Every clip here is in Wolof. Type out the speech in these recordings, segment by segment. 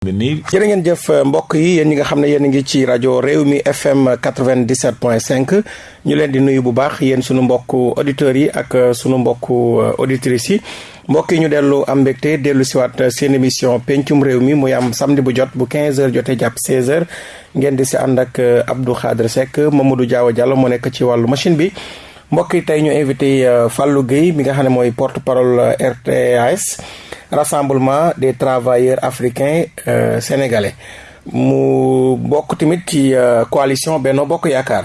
jërë ngeen jëf mbokk yi yéen ñi nga xam ne yéen a ngi ci rajo réew mi FM 97.5 ñu leen di nuyu bu baax yéen sunu mbokku auditeurs yi ak euh, sunu mbokku euh, auditrices yi mbokk yi ñu dellu am mbégte dellu siwaat euh, seen émission pencum réew mi muy am samedi bu jot bu 15h jotee jàpp 16h ngeen di si ànd ak Abdou Khadre Seck Mamadou Diaw Diallo moo nekk ci wàllu machine bi. mbokk yi tey ñu invité euh, Fallou Gueye mi nga xam ne mooy porte parole euh, RTAS rassemblement des travailleurs africains euh, sénégalais mu bokk tamit ci euh, coalition Benno Bokk Yaakaar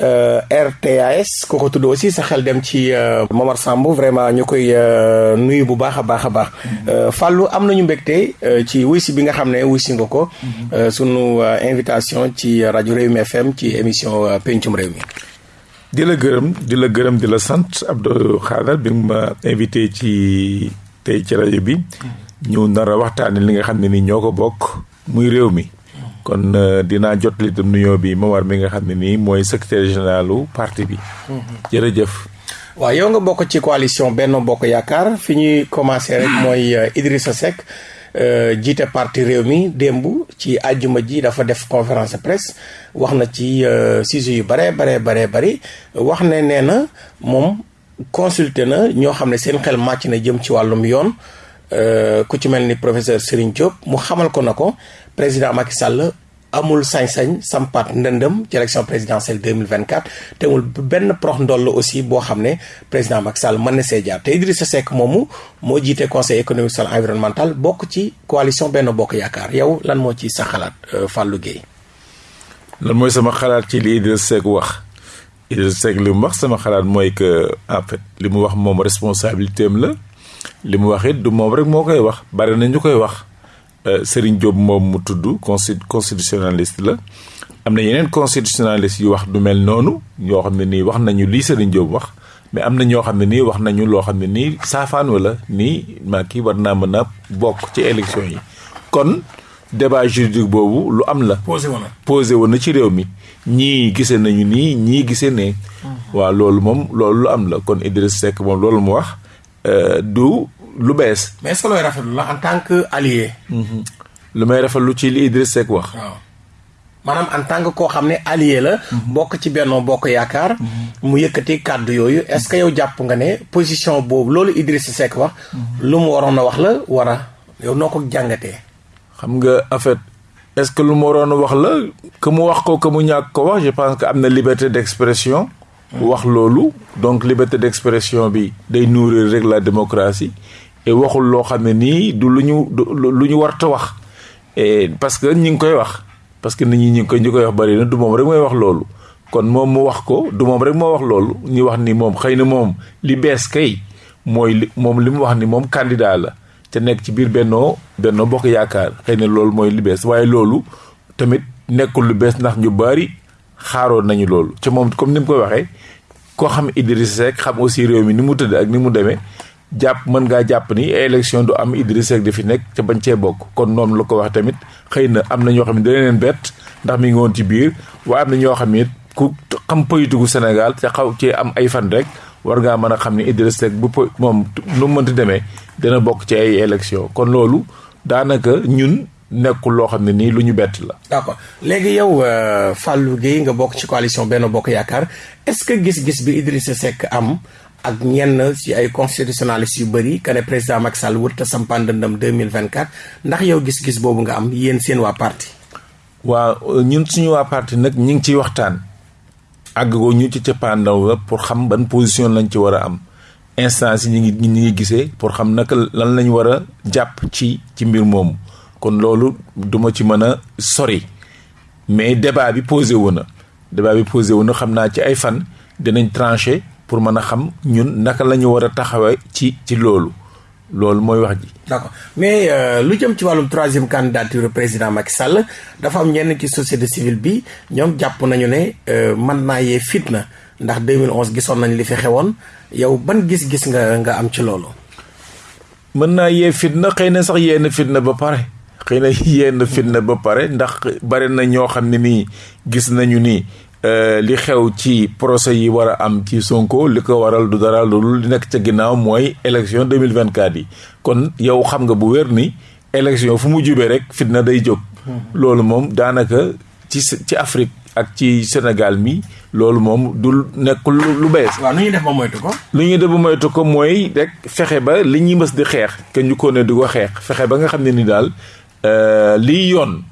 euh, RTAS ku ko tudd aussi sa xel dem ci euh, Momar Samb vraiment ñu koy nuyu bu baax a baax a baax. Mm-hmm. Fallou am nañu mbégte ci wuy si bi nga xam ne wuy si nga ko. Mm-hmm. sunu invitation ci rajo Rewmi FM ci émission pencum réew mi. di la gërëm di la gërëm di la sant Abdou Khadre bi nga ma invité ci tey ci rajo bi ñu nar a waxtaane li nga xam ne ni ñoo ko bokk muy réew mi kon euh, dinaa jot li tam nuyoo bi Momar mi nga xam ne nii mooy secrétaire généralu parti bi mhm. jërëjëf waaw yow nga bokk ci coalition Benno Bokk Yaakaar fi ñuy commencé rek mooy euh, Idrissa Seck Euh, jiite parti réew mi démb ci àjjuma ji dafa def conférence de presse wax na ci euh, sujet yu bare bare bare bari wax ne nee na moom consulté na ñoo xam ne seen xel màcc na jëm ci wàllum yoon euh, ku ci mel ni professeur Serigne Diop mu xamal ko na ko président Macky Sall amul sañ-sañ sampat ndëndëm ci élection présidentielle 2024 te amul benn prox ndoll aussi boo xam ne président Macky Sall mën na see jaar te Idrissa Seck moomu moo jiite conseil économique social environnemental bokk ci coalition benn Bokk Yaakaar yow lan moo ci sa xalaat euh, Fallou Guèye. lan mooy sama xalaat ci li Idrissa Seck wax Idrissa Seck li mu wax sama xalaat mooy que en fait li mu wax moom responsabilité am la li mu wax it du moom rek moo koy wax bari na ñu koy wax. Euh, Serigne Diop moom mu tudd consti constitutionnaliste la am na yeneen constitutionnaliste yu wax du mel noonu ñoo xam ne nii wax nañu lii Serigne Diop wax mais am na ñoo xam ne nii wax nañu loo xam ne nii saafaan wala nii maa kii war naa mën a bokk ci élection yi kon débat juridique boobu lu am la. posé woon na posé woon na ci réew mi ñii gisee nañu nii ñii gisee ne. Mm-hmm. waaw loolu moom loolu lu am la kon Idriss Seck moom loolu mu wax. Euh, du lu bees. mais est-ce que looy rafetlu la en tant que allié. Mm-hmm. lu may rafetlu ci li Idriss Seck wax. waaw maanaam en tant que koo xam ne allié la. Mm-hmm. bokk ci Benno Bokk Yaakaar. Mm-hmm. mu yëkkati kàddu yooyu est-ce que yow jàpp nga ne position boobu loolu Idriss Seck wax. lu mu waroon a wax la war a yow noo ko jàngatee. xam nga en fait est-ce que lu mu waroon wax la que mu wax ko que mu ñàkk ko wax je pense que am na liberté d'expression wax loolu donc liberté d'expression bi day nourrir rek la démocratie et waxul loo xam ne nii du lu ñu lu ñu warta wax et parce que ñi ngi koy wax parce que nit ñi ñi ngi koy ñu koy wax bari na du moom rek mooy wax loolu kon moom mu wax ko du moom rek moo wax loolu ñu wax ni moom xëy na moom li bees kay mooy li moom li mu wax ni moom candidat la te nekk ci biir bennoo bennoo bokk yaakaar xëy na loolu mooy li bees waaye loolu tamit nekkul lu bees ndax ñu bari xaaroon nañu loolu ci moom comme ni mu koy waxee koo xam Idriss Seck xam aussi réew mi ni mu tëdd ak ni mu demee jàpp mën ngaa jàpp ni élection du am Idriss Seck dafi nekk te bañ cee bokk kon noonu la ko wax tamit xëy na am na ñoo xam ne dana leen bett ndax mi ngi woon ci biir waaye am na ñoo xam ne ku xam politiku Sénégal te xaw cee am ay fan rek war ngaa mën a xam ne Idriss Seck bu po moom nu mu mënti demee dana bokk ci ay élection kon loolu daanaka ñun nekkul loo xam ne nii lu ñu bett la. d'accord léegi yow euh, Fallou Guèye nga bokk ci coalition benn Bokk Yaakaar est-ce que gis-gis bi Idrissa Seck am ak ñenn ci ay constitutionnalistes yu bëri que ne président Macky Sall wut te sampan dëndam 2024 ndax yow gis-gis boobu nga am yéen seen waa parti. waa euh, ñun suñu waa parti nag ñu ngi ciy waxtaan. àggagoo ñu ci cëppaandaw la pour xam ban position lañ ci war a am instance yi ñu ngi ñu ngi gisee pour xam naka lan lañ war a jàpp ci ci mbir moomu kon loolu duma ci mën a sori mais débat bi posé wu na débat bi posé wu na xam naa ci ay fan dinañ tranché pour mën a xam ñun naka la ñu war a taxawee ci ci loolu loolu mooy wax ji. d'accord mais euh, lu jëm ci wàllum troisième candidature président Macky Sall dafa am ñenn ci société civile bi ñoom jàpp nañu ne euh, mën naa yee fitna. ndax 2011 gisoon nañ li fi xewoon yow ban gis-gis nga nga am ci loolu. mën naa yee fitna xëy na sax yee na fitna ba pare xëy na yee na fitna ba pare ndax bari na ñoo xam ne nii gis nañu ni euh, li xew ci procès yi war a am ci Sonko li ko waral du dara loolu li nekk ca ginnaaw mooy élection 2024 yi kon yow xam nga bu wér ni élection fu mu jubee rek fitna day jóg. Hmm. loolu moom daanaka ci ci Afrique ak ci Sénégal mi loolu moom du nekk lu bees. waaw lu ñuy def ba moytu ko. lu ñuy def ba moytu ko mooy rek fexe ba li ñuy mës di xeex. que ñu ko ne di ko xeex fexe ba nga xam ne ni daal euh, lii yoon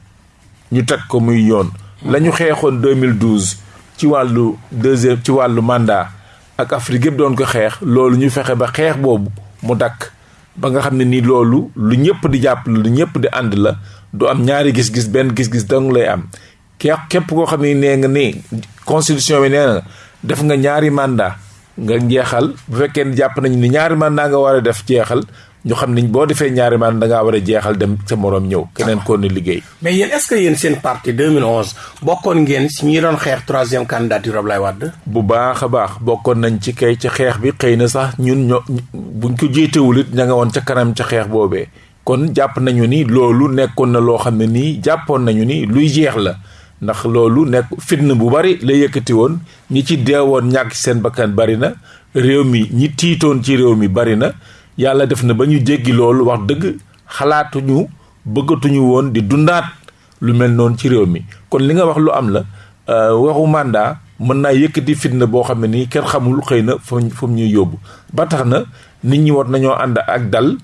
ñu teg ko muy yoon. Hmm. la ñu xeexoon 2012 ci wàllu deuxième ci wàllu mandat. ak Afrique yëpp doon ko xeex loolu ñu fexe ba xeex boobu mu dakk ba nga xam ne nii loolu lu ñëpp di jàpp lu ñëpp di ànd la du am ñaari gis-gis benn gis-gis dong lay am ke képp koo xam ne nee nga nii constitution bi nee na def nga ñaari mandat nga jeexal bu fekkee ne jàpp nañu ni ñaari mandat nga war a def jeexal ñu xam niñ boo defee ñaari maan da ngaa war a jeexal dem sa moroom ñëw keneen kon ne liggéey. mais yéen est-ce que yéen seen parti 2011 bokkoon ngeen si ñi doon xeex troisième candidature Ablaye Wade. bu baax a baax bokkoon nañ ci kay ci xeex bi xëy na sax ñun ño buñ ko jiitewul it ña nga woon ca kanam ca xeex boobee kon jàpp nañu ni loolu nekkoon na loo xam ne nii jàppoon nañu ni luy jeex la. ndax loolu nekk fitna bu bari la yëkkati woon ñi ci deewoon ñàkk seen bakkan bari na réew mi ñi tiitoon ci réew mi bari na yàlla def na ba ñu jéggi loolu wax dëgg xalaatuñu bëggatuñu woon di dundaat lu mel noonu ci réew mi kon li nga wax lu am la euh, waxu mandat mën naa yëkkati fitna boo xam ne nii kenn xamul xëy na fa fa ñuy yóbbu ba tax na nit ñi war nañoo ànd ak dal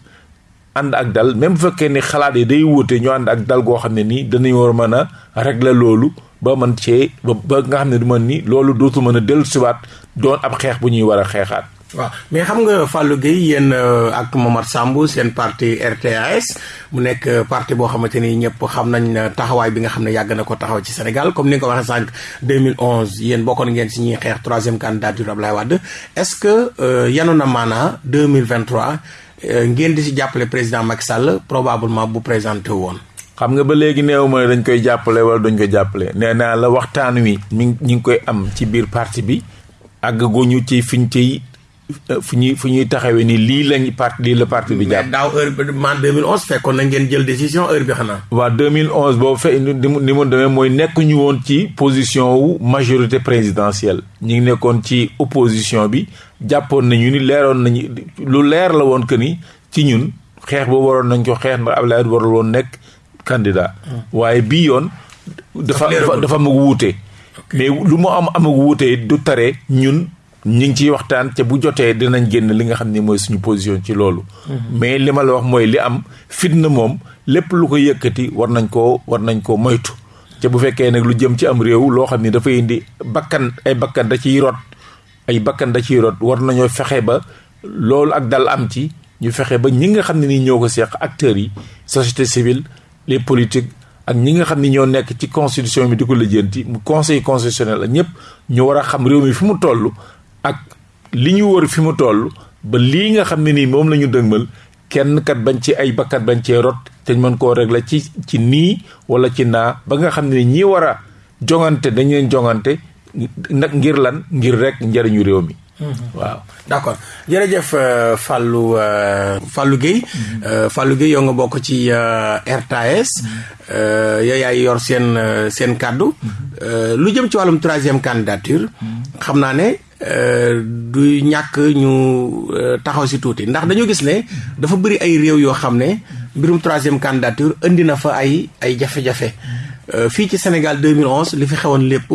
ànd ak dal même bu fekkee ni xalaat yi day wuute ñu ànd ak dal goo xam ne nii danañ war a mën a régler loolu ba man cee ba ba nga xam ne du man ni loolu dootu mën a dellu siwaat doon ab xeex bu ñuy war a xeexaat waaw mais xam nga Fallou Gueye yéen euh, ak Momar Samb seen parti RTAS mu nekk euh, parti boo xamante ni ñëpp xam nañ euh, taxawaay bi nga xam ne yàgg na ko taxaw ci Sénégal comme ni nga ko waxee sànq 2011 yéen bokkoon ngeen si ñuy xeex troisième candidature Abdoulaye Wade est-ce que yanu na maanaa 2023 Euh, ngeen di si jàppale président Macky Sall probablement bu présenté woon. xam nga ba léegi néew ma dañ koy jàppale wala dañ ko jàppale nee naa la waxtaan wi mi ñu ngi koy am ci biir parti bi àggaguñu ci fiñ ciy euh, fu ñuy fu ñuy taxawee ni lii lañ parti lii la parti bi jàpp. mais daaw heure bi man 2011 fekkoon na ngeen jël décision heure bi xanaa. waaw 2011 boobu fe ni mu ni mu demee mooy nekkuñu woon ci position wu majorité présidentielle ñu ngi nekkoon ci opposition bi jàppoon nañu ni leeroon nañu lu leer la woon que ni ci ñun xeex boobu waroon nañ ko xeex ndax Abdoulaye Wade warul woon nekk candidat. Hmm. waaye bii yoon. dafa dafa am wuute. mais lu mu am am wuute du tere ñun ñu ngi ciy waxtaan te bu jotee dinañ génn li nga xam ni mooy suñu position ci loolu. Hmm. mais li ma la wax mooy li am fitna moom lépp lu ko yëkkati war nañ koo war nañ koo moytu. te bu fekkee nag lu jëm ci am réew loo xam ni dafay indi bakkan ay bakkan da ciy rot. ay bakkan da ciy rot war nañoo fexe ba loolu ak dal am ci ñu fexe ba ñi nga xam ne nii ñoo ko seeq acteurs yi société civile les politiques ak ñi nga xam ni ñoo nekk ci constitution bi di ko lijjanti mu conseil constitutionnel ak ñëpp ñu war a xam réew mi fi mu toll ak li ñu wër fi mu toll ba lii nga xam ne nii moom la ñu dëgmal kenn kat bañ ci ay bakkat bañ cee rot te mën koo régler ci ci nii wala ci naa ba nga xam ne ñi war a jongante dañ leen jongante nag ngir lan ngir rek njëriñu réew mi Mm-hmm. waaw d' accord jërëjëf euh, Fallou euh, Fallou Guèye mm-hmm. euh, Fallou Guèye yow nga bokk ci RTS mm-hmm. yow yaay yor seen seen kàddu lu jëm ci wàllum troisième candidature xam naa ne Euh, du ñàkk ñu euh, taxaw si tuuti ndax dañu gis ne dafa bëri ay réew yoo xam ne mbirum troisième candidature indi na fa ay ay jafe-jafe euh, fii ci Sénégal 2011 li fi xewoon lépp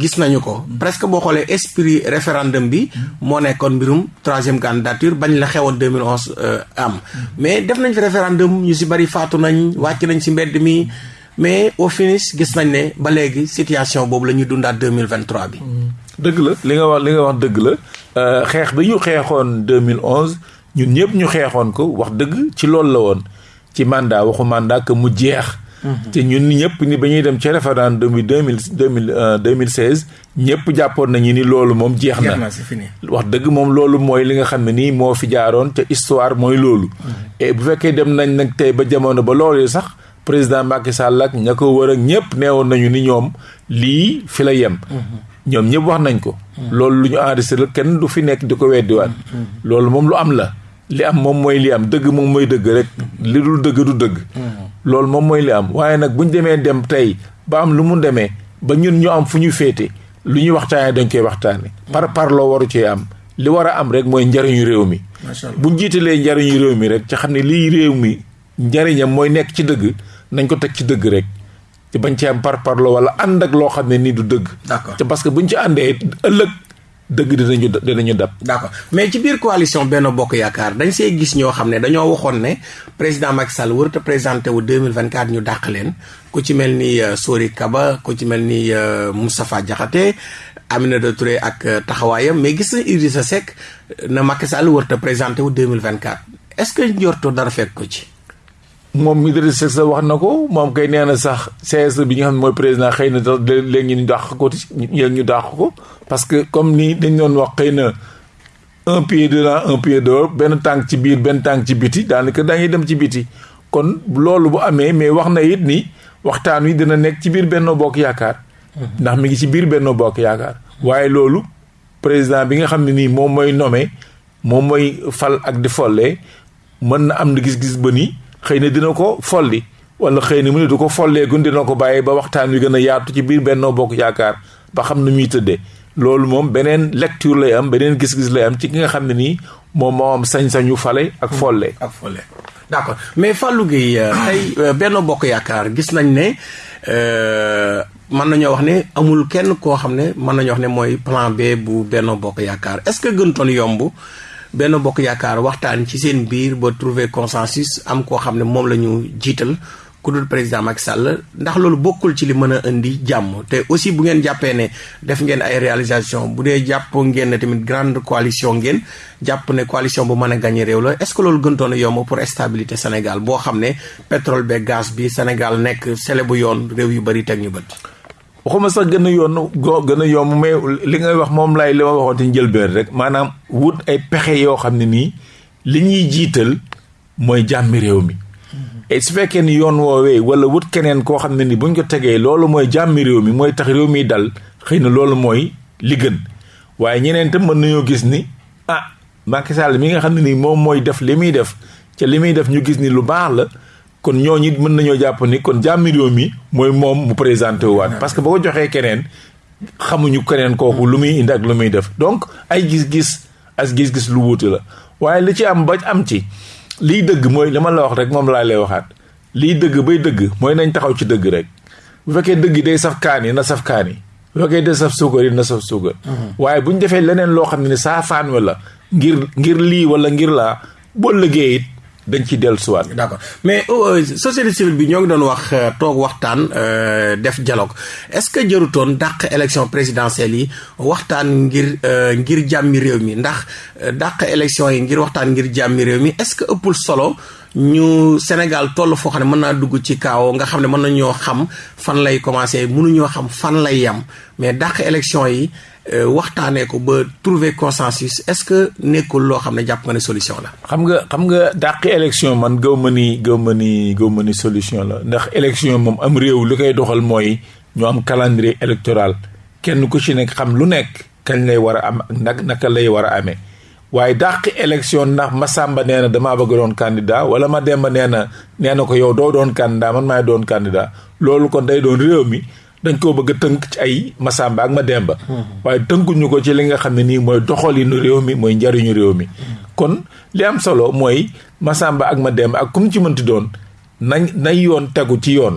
gis nañu ko presque boo xoolee esprit référendum bi moo nekkoon mbirum troisième candidature bañ la xewoon 2011 am mais def nañ fi référendum ñu si bëri faatu nañ wàcc nañ si mbedd mi mais au finish gis nañ ne ba léegi situation boobu la ñuy dundaat deux mille vingt trois bi. Mm. dëgg la li nga wax li nga wax dëgg la euh, xeex bi ñu xeexoon deux mille onze ñun ñëpp ñu xeexoon ko wax dëgg ci loolu la woon ci mandat waxu mandat que mu jeex. Mm-hmm. te ñun ñëpp ni ba ñuy dem ci référendum bi deux mille deux mille euh, deux mille seize ñëpp jàppoon nañu ni loolu moom jeex na. wax dëgg moom loolu mooy li nga xam ne nii moo fi jaaroon te histoire mooy loolu. Mm-hmm. et bu fekkee dem nañ nag tey ba jamono ba loolu sax. président Macky Sall ak ña ko wër ak ñëpp neewoon nañu ni ñoom lii fi la yem. Mhm. ñoom ñëpp wax nañ ko. Mhm. loolu lu ñu enregistré la kenn du fi nekk di ko weddiwaat. Mhm. loolu moom lu am la. li am moom mooy li am dëgg moom mooy dëgg rek li dul dëgg du dëgg. loolu moom mooy li am waaye nag bu ñu demee dem tey ba am lu mu demee ba ñun ñu am fu ñu féete lu ñuy waxtaanee dañ koy waxtaanee. par par loo waru cee am. li war a am rek mooy njariñu réew mi. macha allah bu ñu jiitalee njariñu réew mi rek ci xam ne lii réew mi njariñam mooy nekk ci dëgg nañ ko teg ci dëgg rek te bañ ci am par parlo wala ànd ak loo xam ne nii du dëgg. d'accord te parce que buñ ci àndee ëllëg. dëgg dinañu dinañu dab. d'accord mais ci biir coalition Benno Bokk Yaakaar dañ see gis ñoo xam ne dañoo waxoon ne président Macky Sall warut a présenté wu 2024 ñu dàq leen ku ci mel ni euh, Sori Kaba ku ci mel ni euh, Moustapha Diakhaté Aminata Touré ak euh, taxawaayam mais gis na Idrissa Seck na Macky Sall warut a présenté wu 2024. est-ce que njorto dara fekk ko ci. moom Idrissa Seck wax na ko moom kay nee na sax CSE bi nga xam ne mooy président xëy na sax léegi ñu dàq ko yéen ñu dàq ko parce que comme ni dañ doon wax xëy na un pied dedans un pied dehors benn tànk ci biir benn tànk ci biti daanaka dañuy dem ci biti kon loolu bu amee mais wax na it ni waxtaan wi dina nekk ci biir Benno Bokk Yaakaar. Mhm. ndax mi ngi ci biir Benno Bokk Yaakaar. waaye loolu président bi nga xam ne nii moom mooy nommé moom mooy fal ak di folle mën na am na gis-gis ba ni xëy na dina ko folli wala xëy na mu ne du ko folleegun dina ko bàyyi ba waxtaan wi gën a yaatu ci biir Benno Bokk Yaakaar ba xam nu muy tëddee loolu moom beneen lecture lay am beneen gis-gis lay am ci ki nga xam ne nii moom moo am sañ-sañu fale ak folle. ak folle d'accord mais Fallou Gueye euh, tey euh, Benno Bokk Yaakaar gis nañ ne. Euh, mën nañoo wax ne amul kenn koo xam ne mën nañoo wax ne mooy plan B bu Benno Bokk Yaakaar est-ce que gënutoon yomb Benno Bokk Yaakaar waxtaan ci seen biir ba trouver consensus am koo xam ne moom la ñu jiital ku dul président Macky Sall ndax loolu bokkul ci li mën a indi jàmm te aussi bu ngeen jàppee ne def ngeen ay réalisation bu dee jàpp ngeen ne tamit grande coalition ngeen jàpp ne coalition bu mën a gagné réew la est-ce que loolu gëntoon a yomb pour stabilité Sénégal boo xam ne pétrole beeg gaz bi Sénégal nekk sele bu yoon réew yu bari teg ñu bët. waxuma sax gën a yoon go gën a yomb mais li ngay wax moom laay li ma waxoon te njëlbeen rek maanaam wut ay pexe yoo xam ne nii li ñuy jiital mooy jàmmi réew mi. et su fekkee ni yoon woowee wala wut keneen koo xam ne ni buñ ko tegee loolu mooy jàmmi réew mi mooy tax réew mi dal xëy na loolu mooy li gën waaye ñeneen tam mën nañoo gis ni ah Macky Sall mi nga xam ne nii moom mooy def li muy def ca li muy def ñu gis ni lu baax la kon ñooñu it mën nañoo jàpp ni kon jàmmi réew mi mooy moom mu présenté waat parce que boo ko joxee keneen xamuñu keneen kooku lu muy indi ak lu muy def donc ay gis-gis as gis-gis lu wuute la waaye li ci am ba am ci liy dëgg mooy li ma la wax rek moom laa lay waxaat lii dëgg bay dëgg mooy nañ taxaw ci dëgg rek bu fekkee dëgg day saf kaani na saf kaani bu fekkee day saf suukar yi na saf suukar mhm. waaye bu ñu defee leneen loo xam ne saa faan wa la ngir ngir lii wala ngir laa boo liggéey it dañ ci dellu siwaat d'accord mais oh, euh, société civile bi ñoo ngi doon wax euh, toog waxtaan euh, def dialogue est-ce que jërutoon dàq élection présidentielle yi waxtaan ngir ngir jàmmi réew mi ndax dàq élection yi ngir waxtaan ngir jàmmi réew mi est-ce que ëppul solo ñu Sénégal toll foo xam ne mën naa dugg ci kaaw nga xam ne mën nañoo xam fan lay commencé mënuñoo xam fan lay yam mais dàq élection yi euh, waxtaanee ko ba trouver consensus est-ce que nekkul loo xam ne jàpp nga ne solution la. xam nga xam nga dàq élection man gëw ma ni gëw ma ni gëw ma ni solution la ndax élection moom am réew li koy doxal mooy ñu am calendrier électoral kenn ku ci nekk xam lu nekk kañ lay war a am ak nag naka lay war a amee. waaye dàq élection ndax ma sàmba nee na damaa bëgg doon candidat wala ma demba nee na nee na ko yow doo doon candidat man maay doon candidat loolu kon day doon réew mi dañ koo bëgg a tënk ci ay ma sàmba ak ma demba hmm. waaye tënkuñu ko ci li nga xam ne nii mooy doxalinu réew mi mooy njariñu réew mi hmm. kon li am solo mooy ma sàmba ak ma demba ak ku mu ci mënti doon nañ nañ yoon tegu ci yoon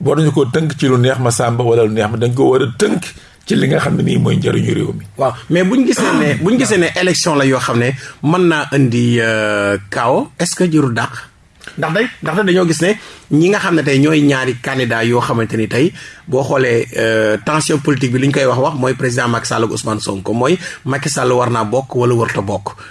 war nañu ko tënk ci lu neex ma sàmba wala lu neex ma dañ ko war a tënk ci li nga xam ne nii mooy njëriñu réew mi. waaw mais bu ñu gisee ne bu ñu gisee ne élection la yoo xam ne mën naa indi euh, chaos est-ce que jëru dàq. ndax day ndax dañoo gis ne ñi nga xam ne tey ñooy ñaari candidat yoo xamante ni tey boo xoolee euh, tension politique bi li ñu koy wax wax mooy président Macky Sall ak Ousmane Sonko mooy Macky Sall war naa bokk wala warta bokk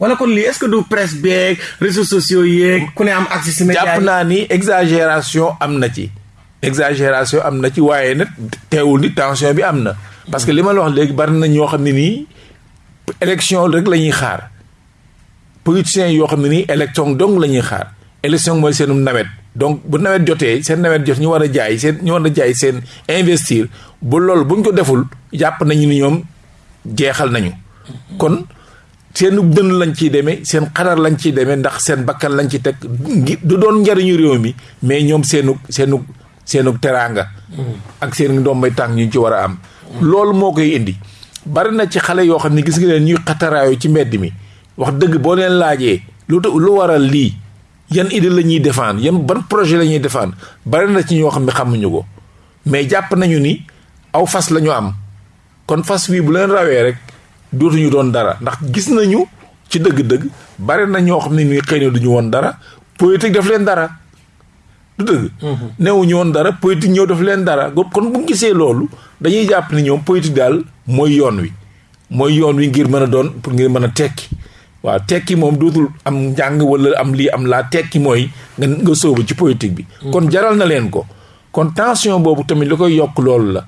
wala kon lii est-ce que du presse beeg réseaux sociaux yeeg ku ne am accès si média jàpp naa ni exagération am na ci exagération am na ci waaye nag teewul ni tension bi am na parce que li ma la wax léegi bari na ñoo xam ne nii élection rek la ñuy xaar politiciens yoo xam ne nii élection dong la ñuy xaar élection mooy seenum nawet donc bu nawet jotee seen nawet jot ñu war a jaay seen ñu war a jaay seen investir bu loolu buñ ko deful jàpp nañu ni ñoom jeexal nañu kon seenu dënn lañ ciy demee seen xadar lañ ciy demee ndax seen bakkan lañ ci teg du doon njariñu réew mi mais ñoom seenu seenu seenu teraanga mm. ak seen ndombay tànk ñu ci war a am loolu moo koy indi bari na ci xale yoo xam ne gis nga leen ñuy xataraayu ci mbedd mi wax dëgg boo leen laajee lu lu waral lii yan idée la ñuy défendre yan ban projet la ñuy défendre bari na ci ñoo xam ne xamuñu ko mais jàpp nañu ni aw fas la ñu am kon fas wi bu leen rawee rek dootuñu doon dara ndax gis nañu ci dëgg-dëgg bari na ñoo xam ne nii xëy na duñu woon dara politique daf leen dara du dëgg. Mhm. newuñu woon dara politique ñëw daf leen dara kon bu gisee loolu dañuy jàpp ni ñoom politique daal mooy yoon wi mooy yoon wi ngir mën a doon pour ngir mën a tekki. waaw tekki moom dootul am njàng wala am lii am laa tekki mooy nga nga sóobu ci politique bi. Mm. kon jaral na leen ko. kon tension boobu tamit li koy yokk loolu la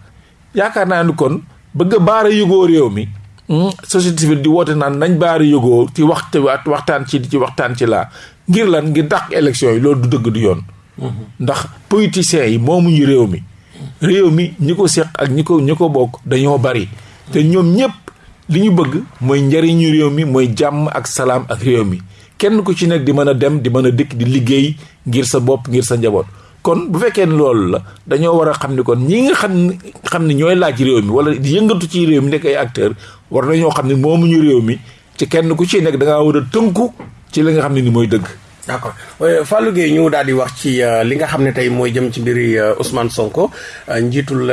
yaakaar naa ni kon bëgg a baara yëgoo réew mi hmm, société civile di woote naan nañ baara yëgoo ci waxte waxtaan ci ci waxtaan ci laa ngir lan ngir dàq élection yi loolu du dëgg du yoon hmm. ndax politiciens yi moomuñu réew mi réew mi ñi ko seq ak ñi ko ñi ko bokk dañoo bari te ñoom ñëpp li ñu bëgg mooy njariñu réew mi mooy jàmm ak salaam ak réew mi kenn ku ci nekk di mën a dem di mën a dikk di liggéey ngir sa bopp ngir sa njaboot kon bu fekkee ne loolu la dañoo war a xam ni kon ñi nga xam ne xam ne ñooy laaj réew mi wala di yëngatu ci réew mi nekk ay acteur war nañoo xam ne moomuñu réew mi ci kenn ku ci nekk da war a tënku ci li nga xam ne ni mooy dëgg. d'accord euh, Fallou Gueye ñu daal di wax ci euh, li nga xam ne tey mooy jëm ci mbiri euh, Ousmane Sonko njiitul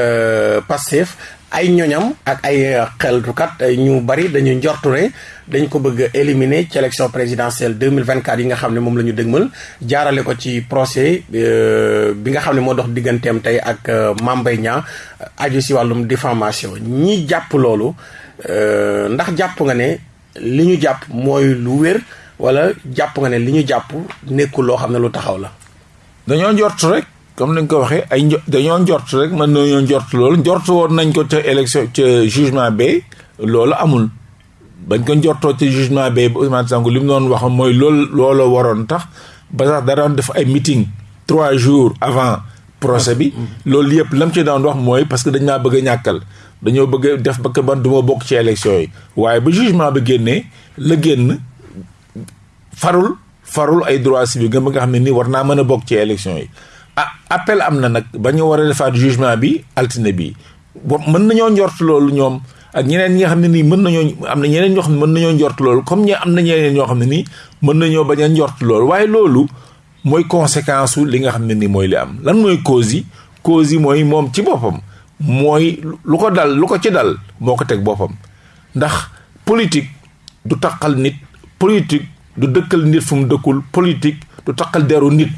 Pastef ay ñoñam ak ay euh, xeltukat euh, ñu bari dañu njortu ne dañ ko bëgg a éliminer ci élection présidentielle 2024 yi nga xam ne moom la ñu dëgmal jaarale ko ci procès euh, bi nga xam ne moo dox digganteem tey ak Mame Mbaye Niang aju si wàllum diffamation ñi jàpp loolu ndax jàpp nga ne li ñu jàpp mooy lu wér wala jàpp nga ne li ñu jàpp nekkul loo xam ne lu taxaw la dañoo njort rek comme ni nga ko waxee ay njo dañoo njort rek mën nañoo njort loolu njort woon nañ ko ca élection ca jugement ba loolu amul bañ ko njortoo ca jugement ba Ousmane Sonko li mu doon wax mooy loolu looloo waroon tax ba sax da doon def ay meeting trois jours avant procès bi loolu yëpp lam ci daan wax mooy parce que dañ maa bëgg a ñàkkal dañoo bëgg def ba que man du ma bokk ci élection yi waaye ba jugement ba génnee la génn farul farul ay droits civiques nga nga xam ne nii war naa mën a bokk ci élection yi ah appel am na nag ba ñu war a defaat jugement bi altine bi bo mën nañoo njort loolu ñoom ak ñeneen ñi nga xam ne nii mën nañoo am na ñeneen ñoo xam ne mën nañoo njort loolu comme ñi am na ñeneen ñoo xam ne nii mën nañoo bañ a njort loolu waaye loolu mooy conséquence su li nga xam ne nii mooy li am lan mooy cause yi cause yi mooy moom ci boppam mooy lu ko dal lu ko ci dal moo ko teg boppam ndax politique du taqal nit politique du dëkkal nit fu mu dëkkul politique du taqal deru nit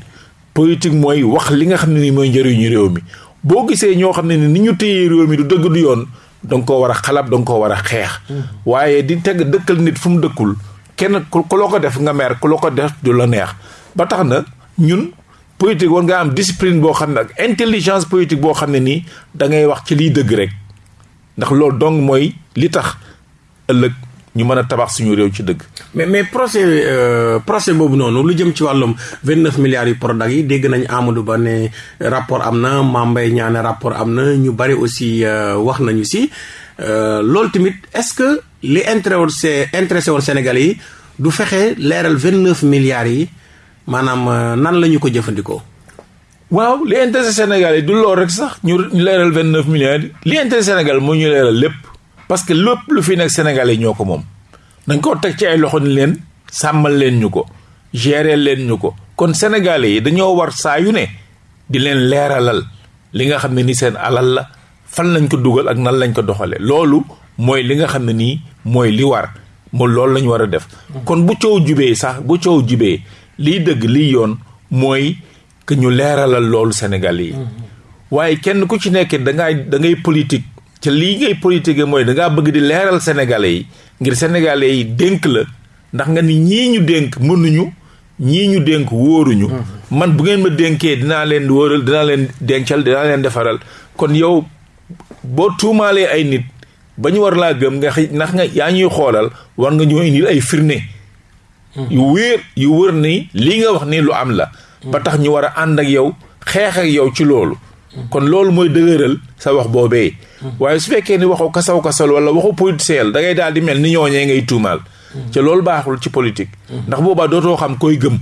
politique mooy wax li nga xam ne ni mooy njëriñu réew mi boo gisee ñoo xam ne ni ñu téyee réew mi du dëgg du yoon danga ko war a xalab danga ko war a xeex mm-hmm. waaye di teg dëkkal nit fu mu dëkkul kenn ku loo ko def nga mer ku loo ko def du la neex ba tax na ñun politique war nga am discipline boo xam ne ak intelligence politique boo xam ne nii da ngay wax ci liy dëgg rek ndax loolu dong mooy li tax ëllëg ñu mën a tabax suñu réew ci dëgg. mais mais procès euh, procès boobu noonu lu jëm ci wàllum vingt neuf milliards yu Prodac yi dégg nañ Amadou Ba ne rapport am na Mame Mbaye Niang ne rapport am na ñu bari aussi euh, wax nañu si euh, loolu tamit est-ce que li intéressé intéressé woon Sénégal yi du fexe leeral vingt neuf milliards yi maanaam euh, nan la ñu ko jëfandikoo. waaw li intéressé Sénégal yi du loolu rek sax ñu leeral vingt neuf milliards li intéressé Sénégal moo ñu leeral lépp. parce que lépp lu fi nekk sénégalais ñoo ko moom dañ koo teg ci ay loxo ni leen sàmmal leen ñu ko gérer leen ñu ko kon sénégalais yi dañoo war saa yu ne di leen leeralal li nga xam ne ni seen alal la fan lañ ko dugal ak nan lañ ko doxale loolu mooy li nga xam ne nii mooy li war mo loolu lañu war a def kon bu coow jubee sax bu coow jubee liy dëgg liy yoon mooy que ñu leeralal loolu Sénégal yi. Mm-hmm. waaye kenn ku ci nekk da ngay da ngay politique ca lii ngay politique mooy da ngaa bëgg di leeral Sénégalais yi ngir Sénégalais yi dénk la ndax nga ni ñii ñu dénk mënuñu ñii ñu dénk wóoruñu. Mm-hmm. man bu ngeen ma dénkee dinaa leen wóoral dinaa leen dencal dinaa leen defaral kon yow boo tuumaalee ay nit ba ñu war laa gëm nga xëy ndax nga yaa ñuy xoolal war nga ñoo indil ay firnde. yu wéer yu wër ni lii nga wax ni lu am la ba tax ñu war a ànd ak yow xeex ak yow ci loolu kon loolu mooy dëgëral sa wax boobee waaye su fekkee ni waxu kasaw kasal wala waxu politicien da ngay daal di mel ni ñooñee ngay tuumaal te loolu baaxul ci politique ndax boobaa dootoo xam koy gëm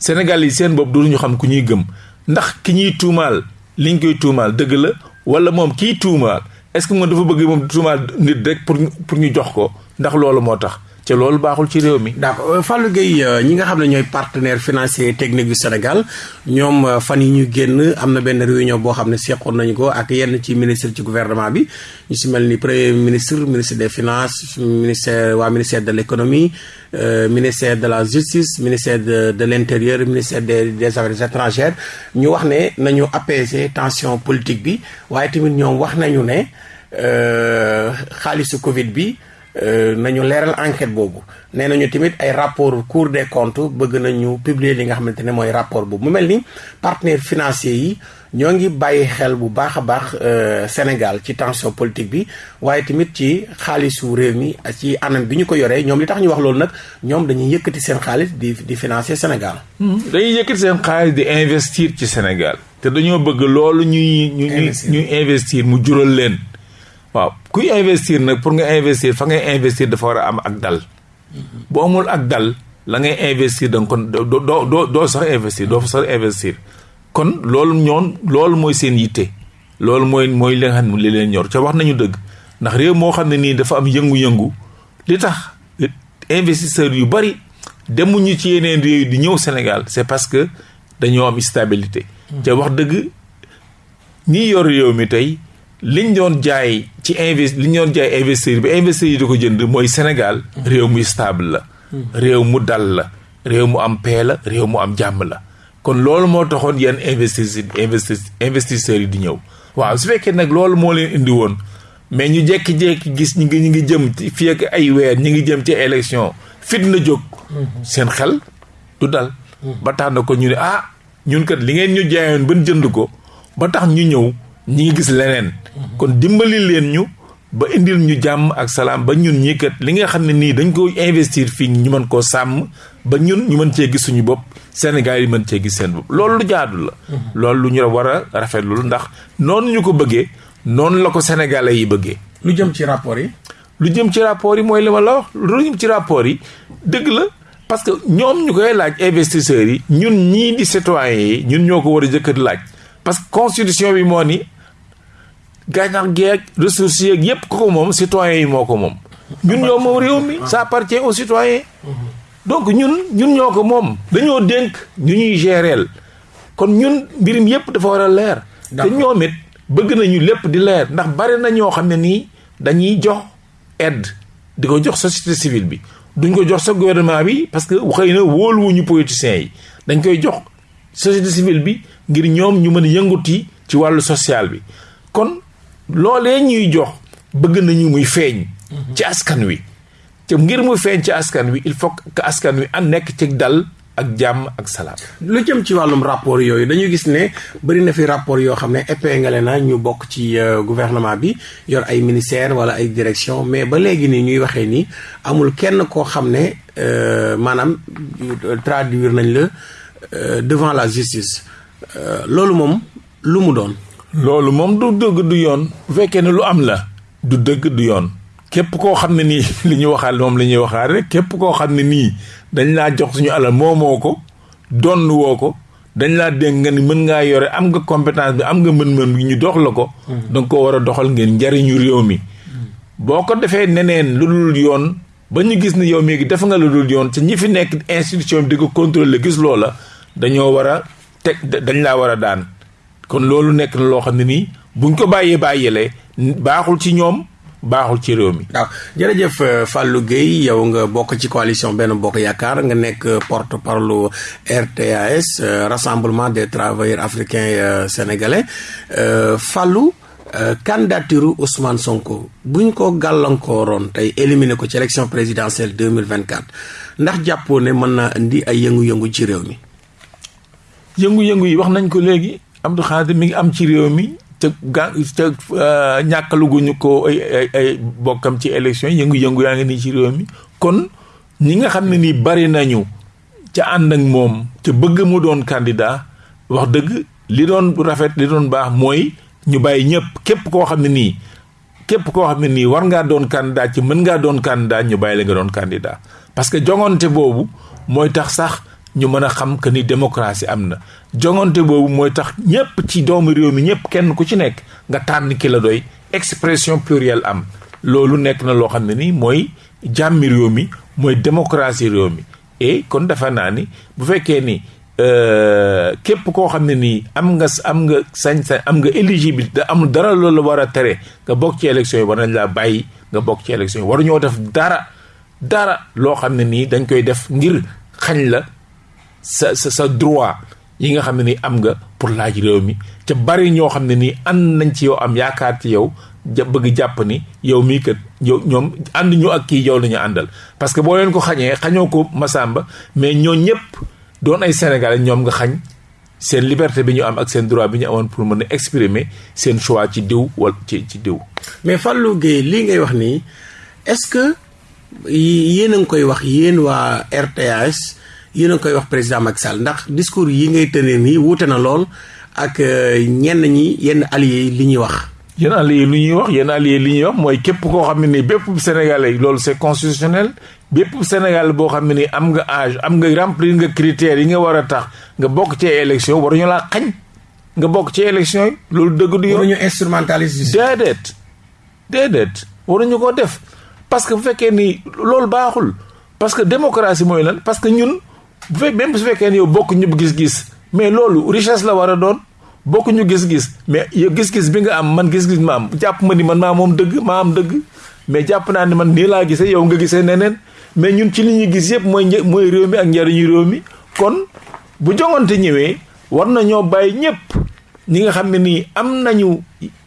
Sénégal yi seen bopp dootuñu xam ku ñuy gëm ndax ki ñuy tuumaal liñ koy tuumaal dëgg la wala moom kii tuumaal est-ce que moom dafa bëgg moom tuumaal nit rek pour pour ñu jox ko ndax loolu moo tax te loolu baaxul ci réew mi. d'accord euh, Fallou Gueye euh, ñi nga xam ne ñooy partenaire financier technique yu Sénégal ñoom euh, fan yi ñu génn am na benn réunion boo xam ne seqoon nañu ko ak yenn ci ministre ci gouvernement bi ñu si mel ni premier ministre ministre des finances ministère waa ministère de l'économie Euh, ministère de la justice ministère de de l'intérieur ministère des des affaires étrangères ñu wax ne nañu apaiser tension politique bi waaye tamit ñoom wax nañu ne euh, xaalisu Covid bi euh, nañu leeral enquête boobu nee nañu tamit ay rapport Cour des comptes bëgg nañu publier li nga xamante ne mooy rapport boobu mu mel ni partenaires financiers yi ñoo ngi bàyyi xel bu baax a baax euh, Sénégal ci tension politique bi waaye tamit ci xaalisu réew mi ci anam bi ñu ko yoree ñoom li tax ñu wax loolu nag ñoom dañuy yëkkati seen xaalis di di financer Sénégal. Hmm. dañuy yëkkati seen xaalis di investir ci Sénégal. te dañoo bëgg loolu ñuy. ñu ñuy investir mu jural leen. waaw kuy investir nag pour nga investir fa ngay investir dafa war a am ak dal. Hmm. boo amul ak dal la ngay investir da nga ko doo doo doo sax investir doo fa sax investir. kon loolu ñoon loolu mooy seen yitte loolu mooy mooy li nga xam ne li leen ñor ca wax nañu dëgg ndax réew moo xam ne nii dafa am yëngu-yëngu li tax investisseurs yu bari demuñu ci yeneen réew di ñëw Sénégal c'est parce que dañoo am stabilité. Hmm. ca wax dëgg ñi yor réew mi tey liñ doon jaay ci invest liñ doon jaay investisseur bi investisseur yi di ko jënd mooy Sénégal hmm. réew mu stable la. Hmm. réew mu dal la réew mu am paix la réew mu am jàmm la. kon loolu moo taxoon yenn investis investis investisseurs yi di ñëw waaw su fekkee nag loolu moo leen indi woon mais ñu jékki-jékki gis ñu ngi ñu ngi jëm ci fii ak ay weer ñu ngi jëm ci élection fitna jóg. Mm-hmm. seen xel du dal. Mm-hmm. ba tax na ko ñu ne ah ñun kat li ngeen ñu jaayoon ban jënd ko ba tax ñu ñëw ñu ngi gis leneen. Mm-hmm. kon dimbali leen ñu ba indil ñu jàmm ak salaam ba ñun ñii kat li nga xam ne nii dañ ko investir fii ñu mën koo sàmm ba ñun ñu mën cee gis suñu bopp Sénégal yi mën cee gis seen bopp loolu lu jaadu la. Mhm. loolu lu ñu war a rafetlu ndax noonu ñu ko bëggee noonu la ko sénégalais yi bëggee. lu jëm ci rapport yi. lu jëm ci rapport yi mooy li ma la wax lu jëm ci rapport yi dëgg la. parce que ñoom ñu koy laaj investisseurs yi ñun ñii di citoyens yi ñun ñoo ko war a jëkkat laaj parce que constitution bi moo ni gàncax geeg ressources yeeg yépp ku ko moom citoyens yi moo ko moom ñun ñoo moom réew mi ça appartient aux citoyens donc ñun ñun ñoo ko moom dañoo dénk ñu ñuy géreel kon ñun mbirim yépp dafa war a leer te ñoom it bëgg nañu lépp di leer ndax bari na ñoo xam ne nii dañuy jox aide di ko jox société civile bi duñ ko jox sa gouvernement bi parce que xëy na wóoluwuñu politiciens yi dañ koy jox société civile bi ngir ñoom ñu mën a yënguti ci wàllu social bi kon loolee ñuy jox bëgg nañu muy feeñ. Mhm. ci askan wi. te ngir mu feeñ ci askan wi il faut que askan wi am nekk ci dal ak jàmm ak salaam. lu jëm ci wàllum rapport yooyu dañu gis ne bëri na fi rapport yoo xam ne épinglé na ñu bokk ci euh, gouvernement bi yor ay ministère wala ay direction mais ba léegi nii ñuy waxee nii amul kenn koo xam ne euh, maanaam euh, traduire nañ la devant la justice. Euh, loolu moom lu mu doon. loolu moom du dëgg du yoon. bu fekkee ne lu am la du dëgg du yoon. képp koo xam ne nii li ñu waxaal moom la ñuy waxaal rek képp koo xam ne nii dañ laa jox suñu alal moomoo ko donn woo ko dañ laa dénk nga ni mën ngaa yore am nga compétence bi am nga mën-mën bi ñu dox la ko mm-hmm. danga ko war a doxal ngeen njariñu réew mi mm-hmm. boo ko defee neneen lu dul yoon ba ñu gis ni yow mii def nga lu dul yoon ci ñi fi nekk institution bi di ko contrôler gis loola dañoo war a teg dañ laa war a daan kon loolu nekk na loo xam ne nii buñ ko bàyyee bàyyeele baaxul ci ñoom baaxul ci réew mi. waaw jërëjëf euh, Fallou Gueye yow nga bokk ci coalition benn bokk yaakaar nga nekk euh, porte parole RTAS euh, rassemblement des travailleurs africains sénégalais Fallou Euh, candidature Ousmane Sonko bu ñu ko gàllankooroon tey éliminer ko ci élection présidentielle deux mille vingt quatre ndax jàppoo ne mën naa indi ay yëngu-yëngu ci réew mi. yëngu-yëngu yi wax nañ ko léegi Abdou Khadir mi ngi am ci réew mi te ga te euh, ñàkkaluguñu ko ay ay ay bokkam ci élection yëngu-yëngu yaa ngi nii ci réew mi kon ñi nga xam ne nii bari nañu ca ànd ak moom ca bëgg mu doon candidat wax dëgg li doon rafet li doon baax mooy ñu bàyyi ñëpp képp koo xam ne nii képp koo xam ne nii war ngaa doon candidat ci mën ngaa doon candidat ñu bàyyi la nga doon candidat parce que jongante boobu mooy tax sax ñu mën a xam que ni démocratie am na jongante boobu mooy tax ñëpp ci doomu réew mi ñëpp kenn ku ci nekk nga tànn ki la doy expression plurielle am loolu nekk na loo xam ne nii mooy jàmmi réew mi mooy démocratie réew mi et kon dafa naa ni bu fekkee ni euh, képp koo xam ne nii am nga am nga sañ-sañ am nga éligibilité da amul dara loolu la war a tere nga bokk ci élection yi war nañ laa bàyyi nga bokk ci élection yi waru ñoo def dara dara loo xam ne nii dañ koy def ngir xañ la sa sa sa droit yi nga xam ne ni am nga pour laaj réew mi ca bari ñoo xam ne nii ànd nañ ci yow am yaakaar ci yow ja bëgg jàpp ni yow mii kat yow ñoom ànd ñu ak kii yow la ñu àndal parce que boo leen ko xañee xañoo ko Masamba mais ñoo ñëpp doon ay Sénégalais ñoom nga xañ seen liberté bi ñu am ak seen droit bi ñu amoon pour mën a exprimer seen choix ci diw wala ci ci diw. mais Fallou Gueye lii ngay wax nii est-ce que yéen a ngi koy wax yéen waa RTAS yéen a ngi koy wax président Macky Sall ndax discours yi ngay tënee nii wuute na lool ak euh, ñenn ñi yenn alliés yi li ñuy wax. yenn alliés lu ñuy wax yenn alliés li ñuy wax mooy képp koo xam ne ni bépp sénégalais loolu c'est constitutionnel bépp sénégalais boo xam ne ni am nga âge am nga remplir nga critères yi nga war a tax nga bokk ci élection waruñu laa xañ nga bokk ci élection yi loolu dëgg du yoon. waruñu instrumentaliser. déedéet. déedéet waruñu ko def parce que bu fekkee ni loolu baaxul parce que démocratie mooy lan parce que ñun bu fe même su fekkee ni yow bokk ñu gis-gis mais loolu richesse la war a doon bokk ñu gis-gis mais yow gis-gis bi nga am man gis-gis ma am jàpp ma ni man maa moom dëgg maa am dëgg mais jàpp naa ni man nii laa gisee yow nga gisee neneen mais ñun ci li ñuy gis yëpp mooy mooy réew mi ak njariñu réew mi kon bu joŋante ñëwee war na ñoo bàyyi ñëpp ñi nga xam ne nii am nañu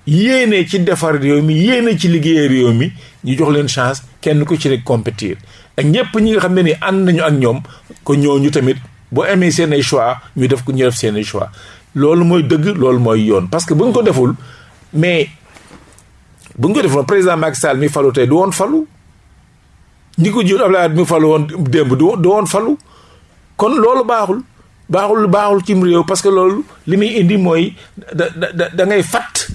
yéene ci defar réew mi yéene ci liggéey réew mi ñu jox leen chance kenn ku ci rek compétir ak ñëpp ñi nga xam ne ni ànd nañu ak ñoom ko ñooñu tamit boo amee seen ay choix ñu def ko ñu def seen ay choix loolu mooy dëgg loolu mooy yoon parce que bu ñu ko deful mais bu ñu ko deful président Macky Sall mi falu tey du woon falu ñi ko jur Abdoulaye Wade mi falu woon démb du woon falu kon loolu baaxul baaxul baaxul cim réew parce que loolu li muy indi mooy da da da ngay fàtt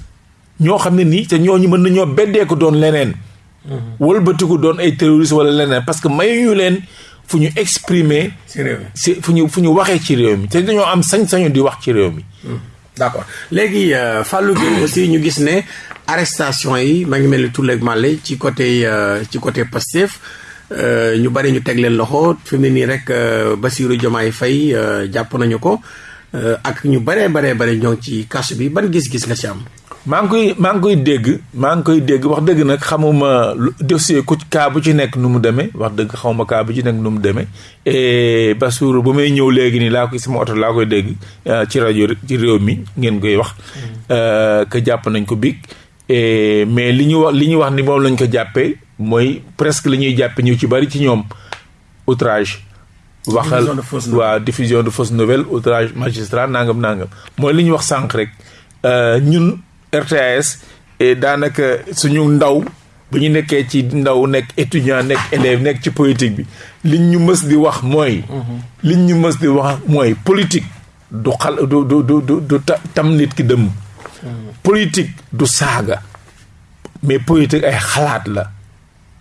ñoo xam ne nii te ñooñu mën nañoo beddee ko doon leneen. Mm-hmm. wëlbatiku doon ay terroriste wala leneen parce que mayuñu leen fu ñu exprimer. ci réew mi fu ñu fu ñu waxee ci réew mi te dañoo am sañ-sañu di wax ci réew mi. Mm-hmm. d'accord léegi euh, Fallou Gueye aussi ñu gis ne arrestation yi maa ngi mel ni Tulle ak Màlle ci côté euh, ci côté Pastef euh, ñu bari ñu teg leen loxo fi mu ne nii rek Bassirou Diomaye Faye jàpp nañu ko ak ñu baree baree bare ñoo ci kasu bi ban gis-gis nga ci am. maa ngi koy maa ngi koy dégg maa ngi koy dégg wax dëgg nag xamuma dossier ku kaa bu ci nekk nu mu demee wax dëgg xamuma kaa bu ci nekk nu mu demee et Bassirou ba may ñëw léegi nii laa koy sama oto laa koy dégg euh, ci rajo ci réew mi ngeen koy wax. Mm. Euh, que jàpp nañ ko biig mais li ñu wax li ñu wax ni moom lañ ko jàppee mooy presque li ñuy jàppee ñu ci bari ci ñoom outrage. waxal waa diffusion de fausse nouvelle outrage magistrat nangam nangam mooy li ñu wax sànq rek euh, ñun RTAS et daanaka suñu ndaw bu ñu nekkee ci ndaw nekk étudiant nekk élève nekk ci politique bi li ñu mës di wax mooy. Mhm. liñ ñu mës di wax mooy politique du xal du du du du tam nit ki dëmm. Mhm. politique du saaga mais politique ay xalaat la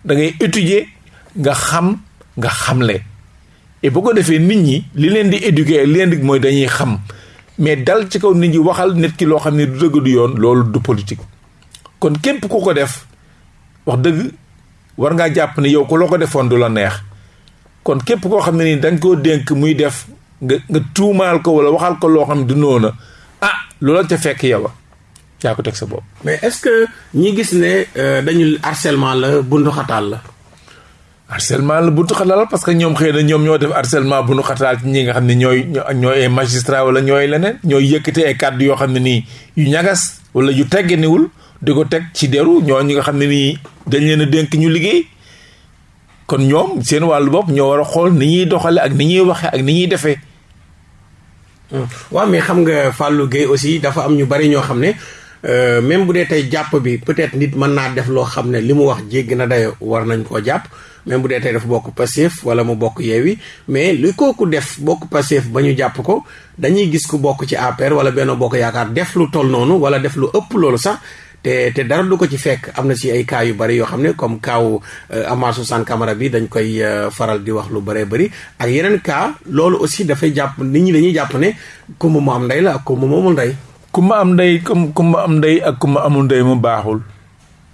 da ngay étudier nga xam nga xamle. et bu ko defee nit ñi li leen di éduquer li leen di mooy dañuy xam mais dal ci kaw nit ñi waxal nit ki loo xam ne du dëgg du yoon loolu du politique kon képp ku ko def wax dëgg war ngaa jàpp ne yow ku loo ko defoon du la neex kon képp koo xam ne nii da koo dénk muy def nga nga tuumaal ko wala waxal ko loo xam ne du noona ah loola ca fekk yow yaa ko teg sa bopp. mais est-ce que ñi gis ne euh, dañu harcèlement la bunduxataal la. harcèlement la bu nu xatal parce que ñoom xëy na ñoom ñoo def harcèlement bu nu xatal ci ñi nga xam ne ñooy ñooy ay magistrat wala ñooy leneen ñooy yëkkati ay kàddu yoo xam ne nii yu ñagas wala yu teggeniwul di ko teg ci deru ñoo ñi nga xam ne nii dañ leen a dénk ñu liggéey kon ñoom seen wàllu bopp ñoo war a xool ni ñuy doxale ak ni ñuy waxee ak ni ñuy defee Hmm. waaw mais xam nga Fallou Gueye aussi dafa am ñu bari ñoo xam ne euh, même bu dee tey jàpp bi peut-être nit mën naa def loo xam ne li mu wax jéggi na dayo war nañ koo jàpp même bu dee tey dafa bokk Pastef wala mu bokk Yewwi mais li kooku def bokk Pastef ba ñu jàpp ko dañuy gis ku bokk ci APR wala benn Bokk Yaakaar def lu toll noonu wala def lu ëpp loolu sax te te dara du ko ci fekk am na si ay cas yu bari yoo xam ne comme kaaw euh, Amath Suzanne Camara bi dañ koy euh, faral di wax lu bëree bëri ak yeneen cas loolu aussi dafay jàpp nit ñi dañuy jàpp ne kumba mu am ndey la ak kumba mu amul ndey. kumba am ndey kumba am ndey ak kumba amul ndey mu baaxul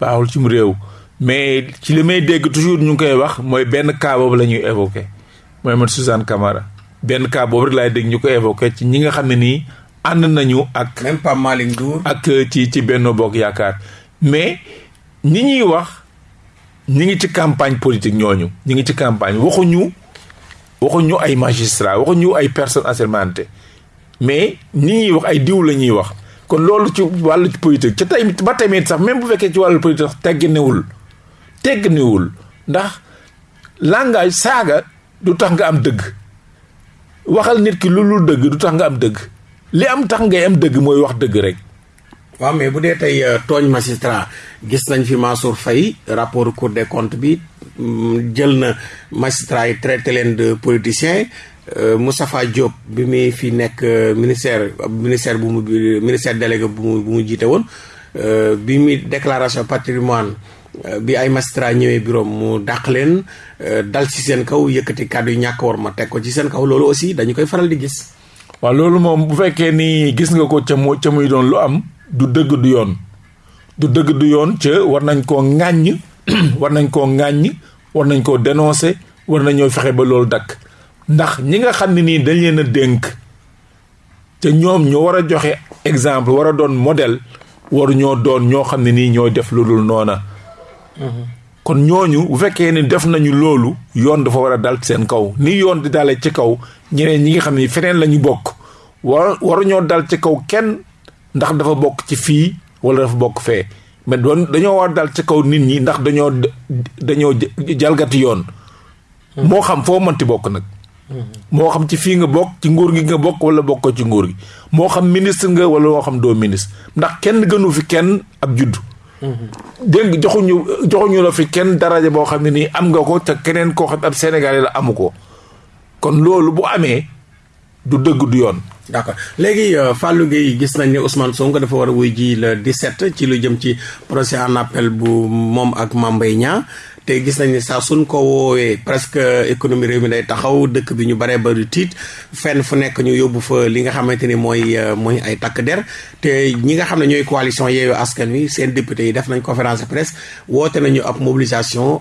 baaxul ci mu réew mais ci li may dégg toujours ñu ngi koy wax mooy benn cas boobu la ñuy évoqué mooy man Suzanne Camara benn cas boobu rek laay dégg ñu ko évoqué ci ñi nga xam ne nii. ànd nañu ak. même Pape Malick Ndour. ak euh, ci ci benn Bokk Yaakaar mais ñi ñuy wax ñi ngi ci campagne politique ñooñu ñi ngi ci campagne waxuñu waxuñu ay magistrat waxuñu ay personnes assermentées mais ñi ñuy wax ay diw la ñuy wax kon loolu ci wàllu politique ca tey ba tamit sax même bu fekkee ci wàllu politique sax tegginewul tegginewul ndax langage saaga du tax nga am dëgg waxal nit ki lu lu dëgg du tax nga am dëgg li am tax ngay am dëgg mooy wax dëgg rek. waaw mais bu dee tey euh, tooñ magistrat gis nañ fi Mansour Faye rapport cour des comptes bi mm, jël na magistrat yi traité leen de politicien euh, Moustapha Diop bi muy fi nekk euh, ministère ministère bu mu ministère délégué bu mu bu mu jiite woon bi muy déclaration patrimoine Euh, bi ay magistrat ñëwee bureau mu dàq leen euh, dal ci seen kaw yëkkati kàddu yu ñàkk war ma teg ko ci seen kaw loolu aussi dañu koy faral di gis. waaw loolu moom bu fekkee ni gis nga ko ca moo ca muy doon lu am du dëgg du yoon du dëgg du yoon ca war nañ koo ŋàññ war nañ koo ŋàññ war nañ koo dénoncer war nañoo fexe ba loolu dakk ndax ñi nga xam ne nii dañ leen a dénk te ñoom ñoo war a joxe exemple war a doon modèle waru ñoo doon ñoo xam ne nii ñooy def lu dul noona mm-hmm. kon ñooñu bu fekkee ni def nañu loolu yoon dafa war a dal seen kaw ni yoon di dalee ci kaw ñeneen ñi nga xam ne feneen la ñu bokk war waruñoo dal ci kaw kenn ndax dafa bokk ci fii wala dafa bokk fee mais doon dañoo war dal ci kaw nit ñi ndax dañoo dañoo jalgati yoon moo xam foo mënti bokk nag. moo xam ci fii nga bokk ci nguur gi nga bokk wala bokkoo ci nguur gi moo xam ministre nga wala moo xam doo ministre ndax kenn gënu fi kenn ab juddu. dégg nga joxuñu joxuñu la fi kenn daraja boo xam ne nii am nga ko te keneen koo xam ab Sénégalais la amu ko kon loolu bu amee. du dëgg du yoon. d' accord léegi euh, Fallou Gueye gis nañ ne Ousmane Sonko dafa war a wuy ji le 17 ci lu jëm ci procès en appel bu moom ak Mame Mbaye Niang te gis nañ ne saa suñ ko woowee presque économie réew mi day taxaw dëkk bi ñu baree bari tiit fenn fu nekk ñu yóbbu fa li nga xamante ni mooy euh, mooy ay takk der te ñi nga xam ne ñooy coalition yeewu askan wi seen député yi def nañ conférence de presse woote nañu ab mobilisation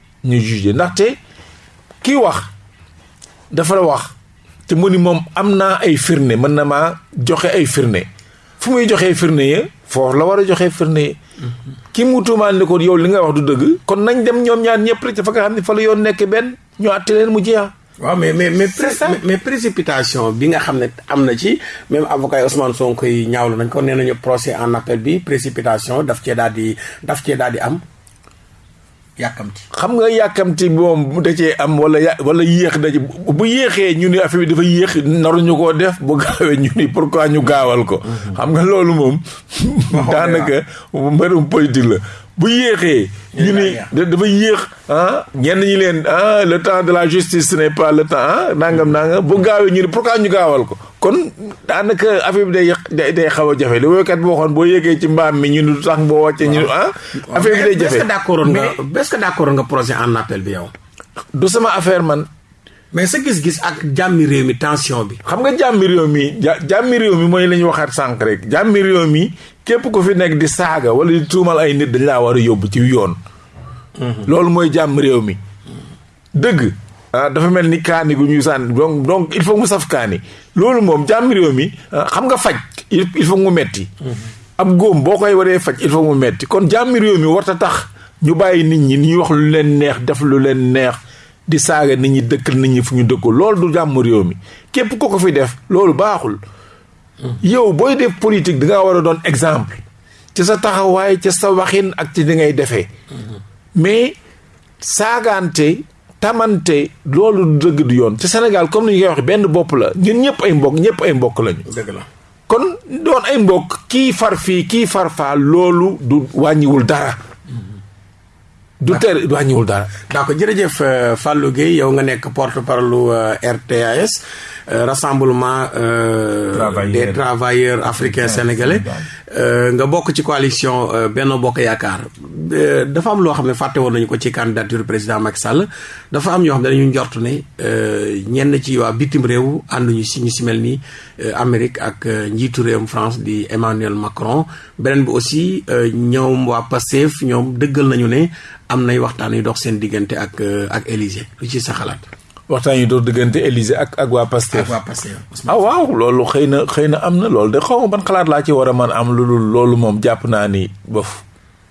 ñu jugé ndaxte kii wax dafa la wax te mu ni moom am naa ay firnde mën na maa joxe ay firnde fu muy joxee firnde ya foofu la war a joxee firnde ya mm-hmm. ki mu tuumaal ni ko yow li nga wax du dëgg kon nañ dem ñoom ñaar ñëpp rek fa nga xam ne fa la yoon nekk benn ñu àtte leen mu jeex waaw mais mais mais mais précipitation bi nga xam ne am na ci même avocat yi Ousmane Sonko yi ñaawlu nañ ko nee nañu procès en appel bi précipitation daf cee daal di daf cee daal di am yàkkamti xam nga yàkkamti moom da cee am wala ya wala yéex da ci bu yéexee ñu ni affaire bi dafa yéex naruñu koo def bu gaawee ñu ni pourquoi ñu gaawal ko. Mhm. xam nga loolu moom. daanaka mbirum politique la. bu yéexee. ñu ni dafa yéex ah ñenn ñi leen ah le temps de la justice ce n'est pas le temps ah nangam nangam bu gaawee ñu ni pourquoi ñu gaawal ko kon daanaka affaire bi day day day xaw a jafe li woykat bi waxoon boo yëgee ci mbaam mi ñu nu tax boo wàccee ñu ah. affaire bi day jafe est-ce que d'accord nga est-ce que d'accord nga projet en appel bi yow. du sama affaire man. mais sa gis-gis ak jàmmi réew mi tension bi. xam nga jàmmi réew mi ja jàmmi réew mi mooy la ñu waxaat sànq rek jàmmi réew mi képp ku fi nekk di saaga wala di tuumal ay nit dañ laa war a yóbbu ci yoon. Mhm. loolu mooy jàmm réew mi. dëgg ah, dafa mel ni kaani gu ñuy sànni donc donc il faut mu saf kaani loolu moom jàmm réew mi ah, xam nga faj il faut mu metti mm-hmm. ab góom boo koy waree faj il faut mu metti kon jàmm réew mi warta tax ñu bàyyi nit ñi ñuy wax lu leen neex def lu leen neex di saaga nit ñi dëkk nit ñi fu ñu dëkkul loolu du jàmm réew mi képp ko ko fi def loolu baaxul mm-hmm. yow booy def politique da nga war a doon exemple ci sa taxawaay ci sa waxin ak ci di ngay defee mm-hmm. mais saagaante tamante loolu du dëgg du yoon ci Sénégal comme ni ñu koy waxee benn bopp la ñun ñëpp ay mbokk ñëpp ay mbokk lañu. dëgg la kon doon ay mbokk kii far fii kii far faa loolu du wàññiwul dara. du tere du wàññiwul dara. d'accord jërëjëf euh, Fallou Guèye yow nga nekk porte-parole euh, RTAS euh, rassemblement. travailleurs des travailleurs africains sénégalais. Euh, nga bokk ci coalition euh, Benno Bokk Yaakaar euh, dafa am loo xam ne fàtte woon nañu ko ci candidature président Macky Sall dafa am ñoo xam ne dañu njort ne ñenn ci waa bitim réew ànduñu si ñu si mel ni Amérique ak njiitu réewum France di Emmanuel Macron beneen bi aussi ñoom waa Pastef ñoom dëggal nañu ne am nay waxtaan yu dox seen diggante ak ak Élysée lu ci sa xalaat. waxtaan yi doon diggante Élysée ak ak waa Pastef. ak waa Pastef ah waaw loolu xëy na xëy na am na loolu de xaw ma ban xalaat laa ci war a mën am lu dul loolu moom jàpp naa ni bof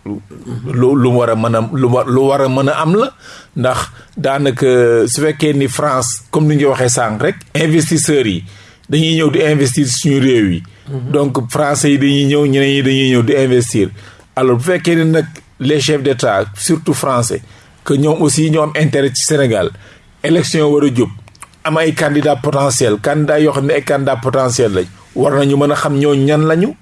lu lu war a mën a lu war lu war a mën a am la ndax daanaka su fekkee ni France comme ni nga waxee sànq rek investisseurs yi dañuy ñëw di investir suñu réew yi. Mhm. donc français yi dañuy ñëw ñeneen yi dañuy ñëw di investir alors bu fekkee ni nag les chefs d'État surtout français. que ñoom aussi ñoo am intérêt ci Sénégal élection war a jub am ay candidat potentiel candidat yoo xam ne ay candidat potentiel lañ war nañu mën a xam ñoo ñan lañu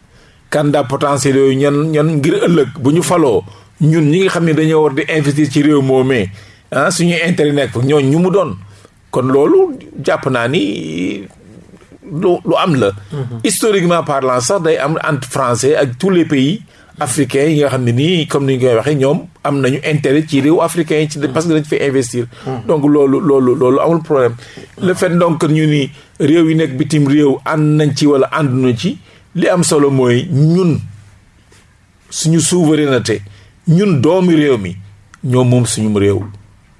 candidat potentiel yooyu ñan ñan ngir ëllëg bu ñu faloo ñun ñi nga xam ne dañoo war di investir ci réew moomee ah suñu intérêt nekk ñoo ñu mu doon kon loolu jàpp naa ni lu lu am la. Mhm. historiquement parlant sax day am entre français ak tous les pays. africains yi nga xam ne nii comme ni ñu koy waxee ñoom am nañu intérêt ci réew africain yi ci mhm. parce que dañ fi investir. Mhm. donc loolu loolu loolu amul problème. le fait donc ñu ni réew yi nekk bitim réew ànd nañ ci wala ànduñu ci li am solo mooy ñun. suñu souveraineté ñun doomi réew mi ñoo moom suñu réew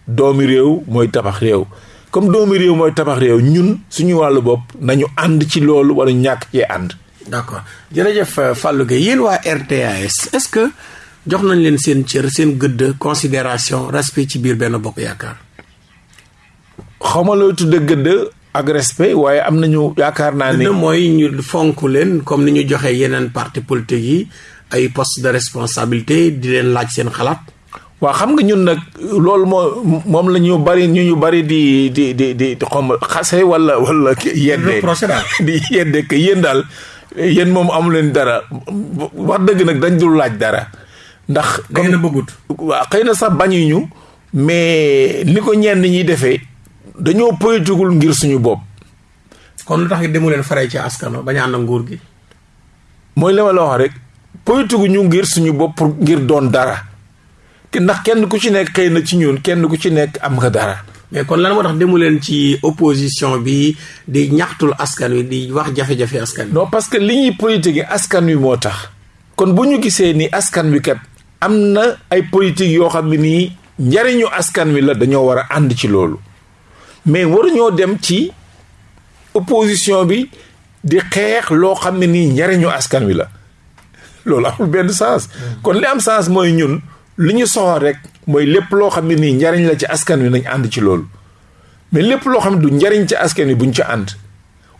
doomi réew mooy tabax réew comme doomi réew mooy tabax réew ñun suñu wàllu bopp nañu ànd ci loolu wala ñàkk cee ànd. d'accord jërëjëf euh, Fallou Gueye yéen waa RTAS est-ce que jox nañ leen seen cër seen gëdd considération respect ci biir benn bokk yaakaar. xaw ma looy tudde gëdd ak respect waaye am nañu yaakaar naa ne. mooy ñu fonk leen comme ni ñu joxee yeneen parti politique yi ay poste de responsabilité di leen laaj seen xalaat. waa xam nga ñun nag loolu moo moom la ñu bari ñu ñu bari di di di di xom xase wala wala. yedde di yedde que yéen daal yéen moom amu leen dara wax dëgg nag dañ dul laaj dara. ndax comme na bëggut. waaw xëy na sax bañuñu mais ni ko ñenn ñi defee dañoo politigul ngir suñu bopp. kon lu tax demu leen faree ci askan bañ a ànd nguur gi. mooy li ma la wax rek politigu ñu ngir suñu bopp ngir doon dara te ndax kenn ku ci nekk xëy na ci ñun kenn ku ci nekk am nga dara. mais kon lan moo tax demu leen ci opposition bi di ñaxtul askan wi di wax jafe-jafe askan wi. non parce que li ñuy politique askan wi moo tax. kon bu ñu gisee ni askan wi kat am na ay politique yoo xam ne nii njariñu askan wi la dañoo war a ànd ci loolu mais waruñoo dem ci opposition bi di xeex loo xam ne nii njariñu askan wi la loolu amul benn sens mm. kon li am sens mooy ñun li ñu soxal rek mooy lépp loo xam ne nii njariñ la ci askan wi nañ ànd ci loolu mais lépp loo xam ne du njariñ ci askan wi buñ ci ànd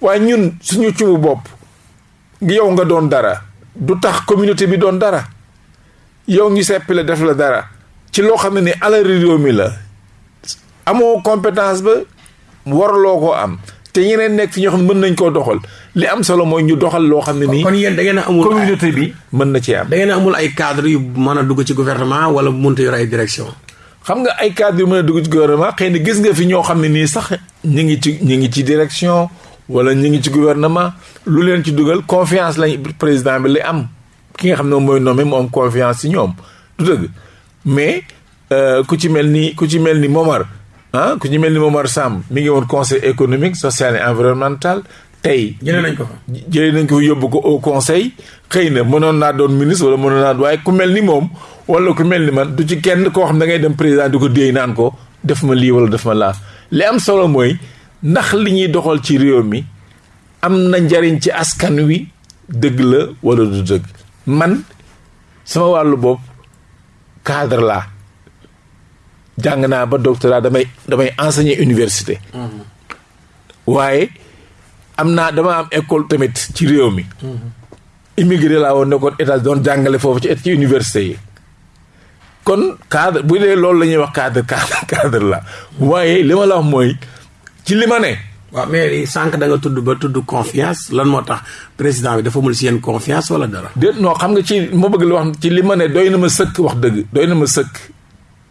waaye ñun suñu cubu bopp yow nga doon dara du tax communauté bi doon dara yow ngi seppi la def la dara ci loo xam ne ni alal réew mi la amoo compétence ba warloo ko am te ñeneen nekk fi ñoo xam ne mën nañ koo doxal li am solo mooy ñu doxal loo xam ne nii. kon yéen da ngeen a amul communauté bi mën na ci am. da ngeen amul ay cadre yu mën a dugg ci gouvernement wala mënut a yor ay direction xam nga ay cadre yu mën a dugg ci gouvernement xëy na gis nga fi ñoo xam ne nii sax ñu ngi ci ñu ngi ci direction wala ñu ngi ci gouvernement lu leen ci dugal confiance lañ président bi lay am ki nga xam ne mooy nommé mu am confiance ci ñoom du dëgg mais euh, ku ci mel ni ku ci mel ni Momar ah ku ci mel ni Momar Samb mi ngi woon conseil économique social et environnemental tey jëlee nañ ko fa jëlee nañ ko yóbbu ko au conseil xëy na mënoon naa doon ministre wala mënoon naa waaye ku mel ni moom wala ku mel ni man du ci kenn koo xam da ngay dem président di ko déey naan ko def ma lii wala def ma laa li am solo mooy ndax li ñuy doxal ci réew mi am na njariñ ci askan wi dëgg la wala du dëgg man sama wàllu bopp cadre laa jàng naa ba doctorat damay damay enseigner université. Mm-hmm. waaye am naa dama am école tamit ci réew mi. Mm-hmm. immigré laa woon nekkoon état doon jàngale foofu ci ci université yi. kon cadre bu dee loolu la ñuy wax cadre cadre cadre la waaye li ma la wax mooy ci li ma ne. waaw mais sànq da nga tudd ba tudd confiance lan moo tax président bi dafa mul si yéen confiance wala dara. déet non xam nga ci ma bëgg la wax ci li ma ne doy na ma sëkk wax dëgg doy na ma sëkk.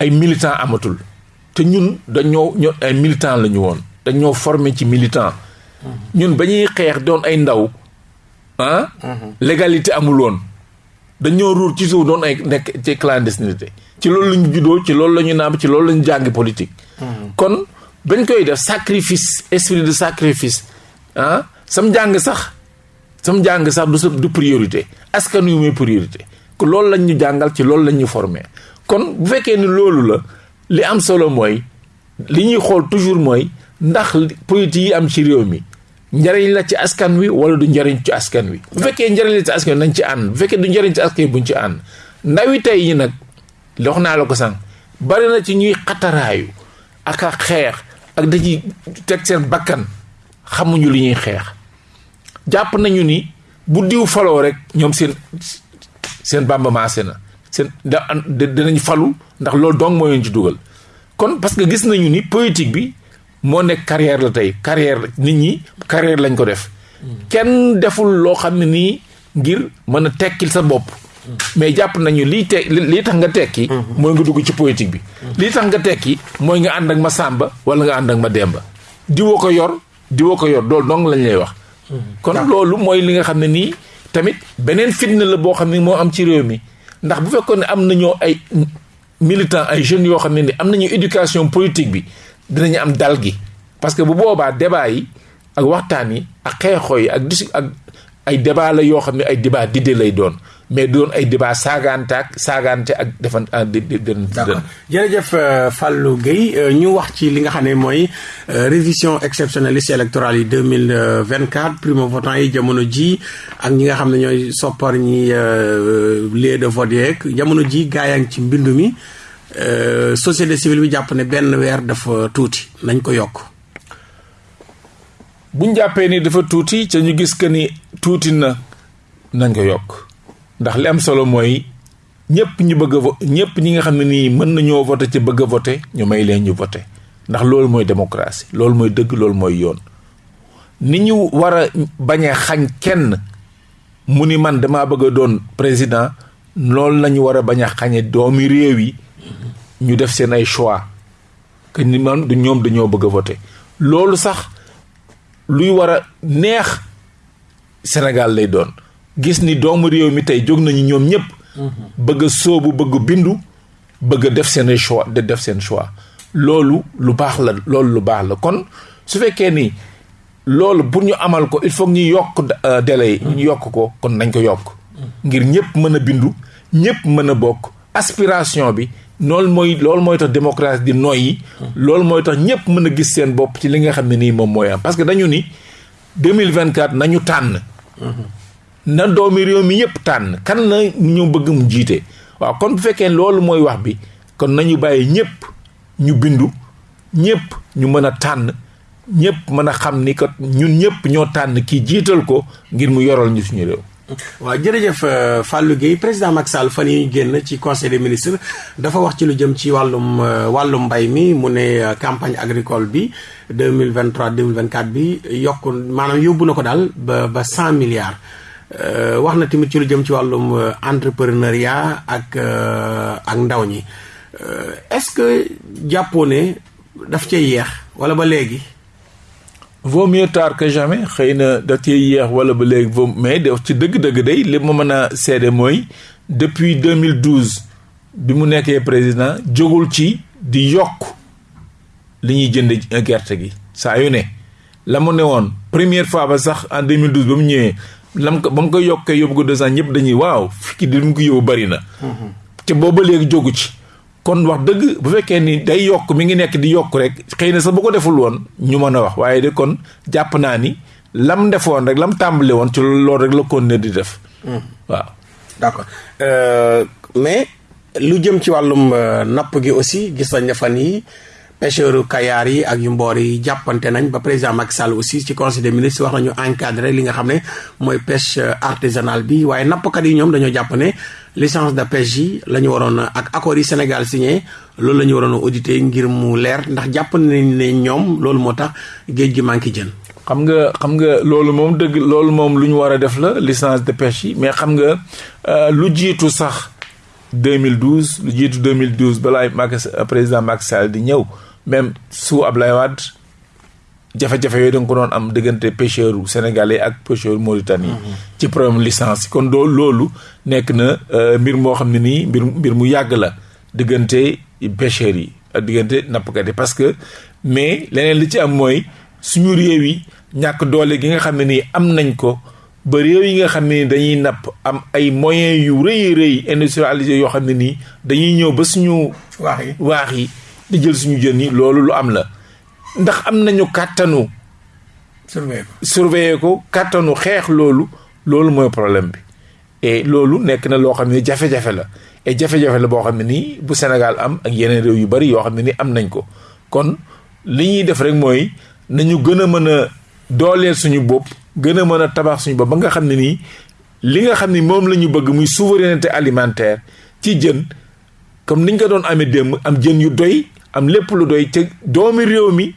ay militants amatul te ñun dañoo ñoo ay militants la ñu woon dañoo formé ci militant ñun ba ñuy xeex doon ay ndaw ah. légalité amul woon dañoo ruur ci suuf doon ay nekk ci clandestinité ci loolu la ñu juddoo ci loolu la ñu naam ci loolu la ñu jàng politique. kon bañ koy def sacrifice esprit de sacrifice ah sam jàng sax sam jàng sax du sa du priorité askan wi muy priorité que loolu lañ ñu jàngal ci loolu lañ ñu formé kon bu fekkee ni loolu la li am solo mooy li ñuy xool toujours mooy ndax politique yi am ci réew mi njariñ la ci askan wi wala du njariñ ci askan wi bu fekkee njariñ la ci askan wi nañ ci ànd bu fekkee du njariñ ci askan wi buñ ci ànd ndawi tey yi nag wax naa la ko sànq bari na ci ñuy xataraayu ak a xeex ak dañuy teg seen bakkan xamuñu li ñuy xeex jàpp nañu ni bu diw faloo rek ñoom seen seen bàmba maase na seen da dinañ falu ndax loolu donc moo leen ci dugal kon parce que gis nañu ni politique bi moo nekk carrière la tey carrière nit ñi carrière lañ ko def kenn deful loo xam ne nii ngir mën a tekkil sa bopp. mais jàpp nañu lii te lii tax nga tekki. mooy nga dugg ci politique bi. lii tax nga tekki mooy nga ànd ak ma Samba wala nga ànd ak ma Demba. diwoo ko yor diwoo ko yor loolu dong lañ lay wax. kon loolu mooy li nga xam ne nii tamit beneen fitna la boo xam ne moo am ci réew mi ndax bu fekkoon ne am nañoo ay militants ay jeunes yoo xam ne ni am nañu éducation politique bi dinañu am dal gi parce que bu boobaa débat yi ak waxtaan yi ak xeexoo yi ak dis ak ay débat la yoo xam ne ay débat d'idées lay doon mais doon ay débat saagaante ak saagaante ak defan ah, d'accord jërëjëf euh, Fallou Gueye euh, ñu wax ci li nga xam ne mooy euh, révision exceptionnelle liste électorale yi 2024 primo votant yi jamono ji ak ñi nga xam ne ñooy soppar ñi euh, lieu de vote yeeg jamono ji gaayang ci mbindu mi euh, société civile bi jàpp ne benn weer dafa tuuti nañ ko yokk buñ jàppee ni dafa tuuti ca ñu gis que ni tuuti na nañ ko yokk ndax li am solo mooy ñëpp ñi bëgg a vo ñëpp ñi nga xam ne nii mën nañoo voté ci bëgg a voté ñu may leen ñu voté ndax loolu mooy démocratie loolu mooy dëgg loolu mooy yoon ni ñu war a bañ a xañ kenn mu ni man damaa bëgg a doon président loolu la ñu war a bañ a xañe doomi réew yi ñu def seen ay choix que ni man du ñoom dañoo bëgg a voté loolu sax luy war a neex Sénégal lay doon gis ni doomu réew mi tey jóg nañu ñoom ñëpp. Mhm. bëgg a sóobu bëgg bindu bëgg def seen choix de def seen choix loolu lu baax la loolu lu baax la kon su fekkee ni loolu pour ñu amal ko il faut ñu yokk euh, délai yi. Mhm. ñu yokk ko kon nañ ko yokk. Mhm. ngir ñëpp mën a bindu ñëpp mën a bokk aspiration bi. loolu mooy loolu mooy tax démocratie di noyyi. loolu mooy tax ñëpp mën a gis seen bopp ci li nga xam ne nii moom mooy am parce que dañu ni 2024 nañu tànn. na doomi réew mi yëpp tànn kan na ñu bëgg mu jiite waaw kon bu fekkee loolu mooy wax bi kon nañu bàyyi ñëpp ñu bindu ñëpp ñu mën a tànn ñëpp mën a xam ni kat ñun ñëpp ñoo tànn kii jiital ko ngir mu yoral ñu suñu réew. waaw jërëjëf euh, Fallou Guèye président Macky Sall fan yi ñu génn ci conseil des ministres dafa wax ci lu jëm ci wàllum euh, wàllum mbay mi mu ne euh, campagne agricole bi deux mille vingt trois deux mille vingt quatre bi yokk maanaam yóbbu na ko daal ba ba cent milliards. wax na tamit ci lu jëm ci wàllum entrepreneuriat ak ak ndaw ñi est-ce que jàppoo ne daf cee yeex wala ba léegi. vaut mieux tard que jamais xëy na da cee yéex wala ba léegi vaut mais de ci dëgg-dëgg day li ma mën a seede mooy depuis 2012 bi mu nekkee président jógul ci di yokk li ñuy jënd gerte gi saa yu ne la mu ne woon première fois ba sax en 2012 ba mu ñëwee lam ko ba mu ko yokkee yóbbu ko deux ans ñëpp dañuy waaw fii di mu ko yóbbu bari na. Mhm. te booba léegi jógu ci. kon wax dëgg bu fekkee ni day yokk mi ngi nekk di yokk rek xëy na sax bu ko deful woon ñu mën a wax waaye de kon jàpp naa ni lam defoon rek lam tàmbale woon ci loolu rek la kon ne di def. Hmm. waaw d'accord euh, mais lu jëm ci wàllum euh, napp gi aussi gis nañ ne fan yi pêcheurs Kayar yi ak yu mboor yi jàppante nañ ba président Macky Sall aussi ci conseil des ministres wax nañu encadré li nga xam ne mooy pêche euh, artisanale bi waaye nappkat yi ñoom dañoo jàpp ne licence de pêche yi la ñu waroon ak accords yi Sénégal signé loolu la ñu waroon audité ngir mu leer ndax jàpp nañ ne ñoom loolu moo tax géej gi manqué jën. xam nga xam nga loolu moom dëgg loolu moom lu ñu war a def la licence de pêche yi mais xam nga euh, lu jiitu sax 2012 lu jiitu 2012 balaa Macky euh, président Macky Sall di ñëw même sous Ablaye Wade jafe-jafe yooyu da ko doon am diggante pêcheur sénégalais ak pêcheur mauritanien mhm. ci problème licence kon doo loolu nekk na euh, mbir moo xam ne nii mbir mbir mu yàgg la diggante pêcheurs yi ak diggante nappkat yi parce que mais leneen li ci am mooy suñu réew yi ñàkk doole gi nga xam ne nii am nañ ko ba réew yi nga xam ne ni dañuy napp am ay moyens yu rëy rëy industrialisé yoo xam ne nii dañuy ñëw ba suñu waax yi waax yi di jël suñu jën yi loolu lu am la ndax am nañu kàttanu surveiller ko kàttanu xeex loolu loolu mooy problème bi et loolu nekk na loo xam ne jafe-jafe la et jafe-jafe la boo xam ne nii bu Sénégal am ak yeneen réew yu bari yoo xam ne ni am nañ ko kon li ñuy def rek mooy nañu gën a mën a dooleel suñu bopp gën a mën a tabax suñu bopp ba nga xam ne nii li nga xam ni moom la ñu bëgg muy souveraineté alimentaire ci jën comme niñ ko doon amee démb am jën yu doy am lépp lu doy te doomi réew mi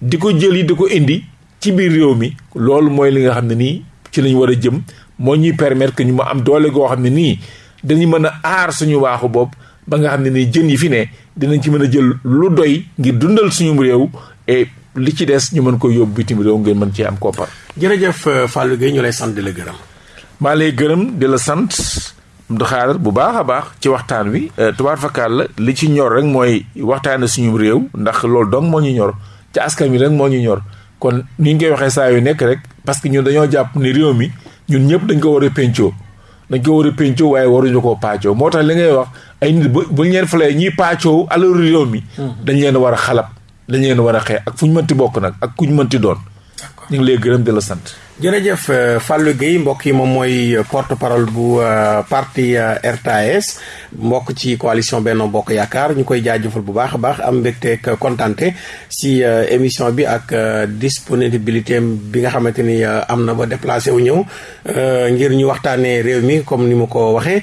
di ko jël yi di ko indi ci biir réew mi loolu mooy li nga xam ne nii ci lañ war a jëm moo ñuy permettre que ñu ma am doole goo xam ne nii dañu mën a aar suñu waaxu bopp ba nga xam ne nii jën yi fi ne dinañ ci mën a jël lu doy ngir dundal suñu réew et li ci des ñu mën ko yóbbu bitim réew ngeen mën cee am koppar. jërëjëf euh, Fallou Gueye ñu lay sant di la gërëm. maa lay gërëm di la sant. Abdou Khadre bu baax a baax ci waxtaan wi euh, tubaar fakkaal la li ci ñor rek mooy waxtaane suñu réew ndax loolu dong moo ñu ñor ci askan wi rek moo ñu ñor kon ni ñu koy waxee saa yu nekk rek parce que ñun dañoo jàpp ni réew mi ñun ñëpp dañ ko war a péncoo dañ ko war a péncoo waaye waruñu koo paacoo moo tax li ngay wax ay nit bu bu ñu leen falee ñuy paacoo alalu réew mi hmm. dañ leen war a xalab lañ leen war a xeex ak fu ñu mënti bokk nag ak ku ñu mënti doon. ñu ngi lay gërëm di la sant. jërëjëf euh, Fallou Guèye mbokk yi moom mooy euh, porte parole bu euh, parti RTS mbokk ci coalition Benno Bokk Yaakaar ñu koy jaajëfal bu baax a baax am mbégteeg kontante si émission bi ak disponibilité bi nga xamante ni am na ba déplacé wu ñëw ngir ñu waxtaanee réew mi comme ni mu ko waxee.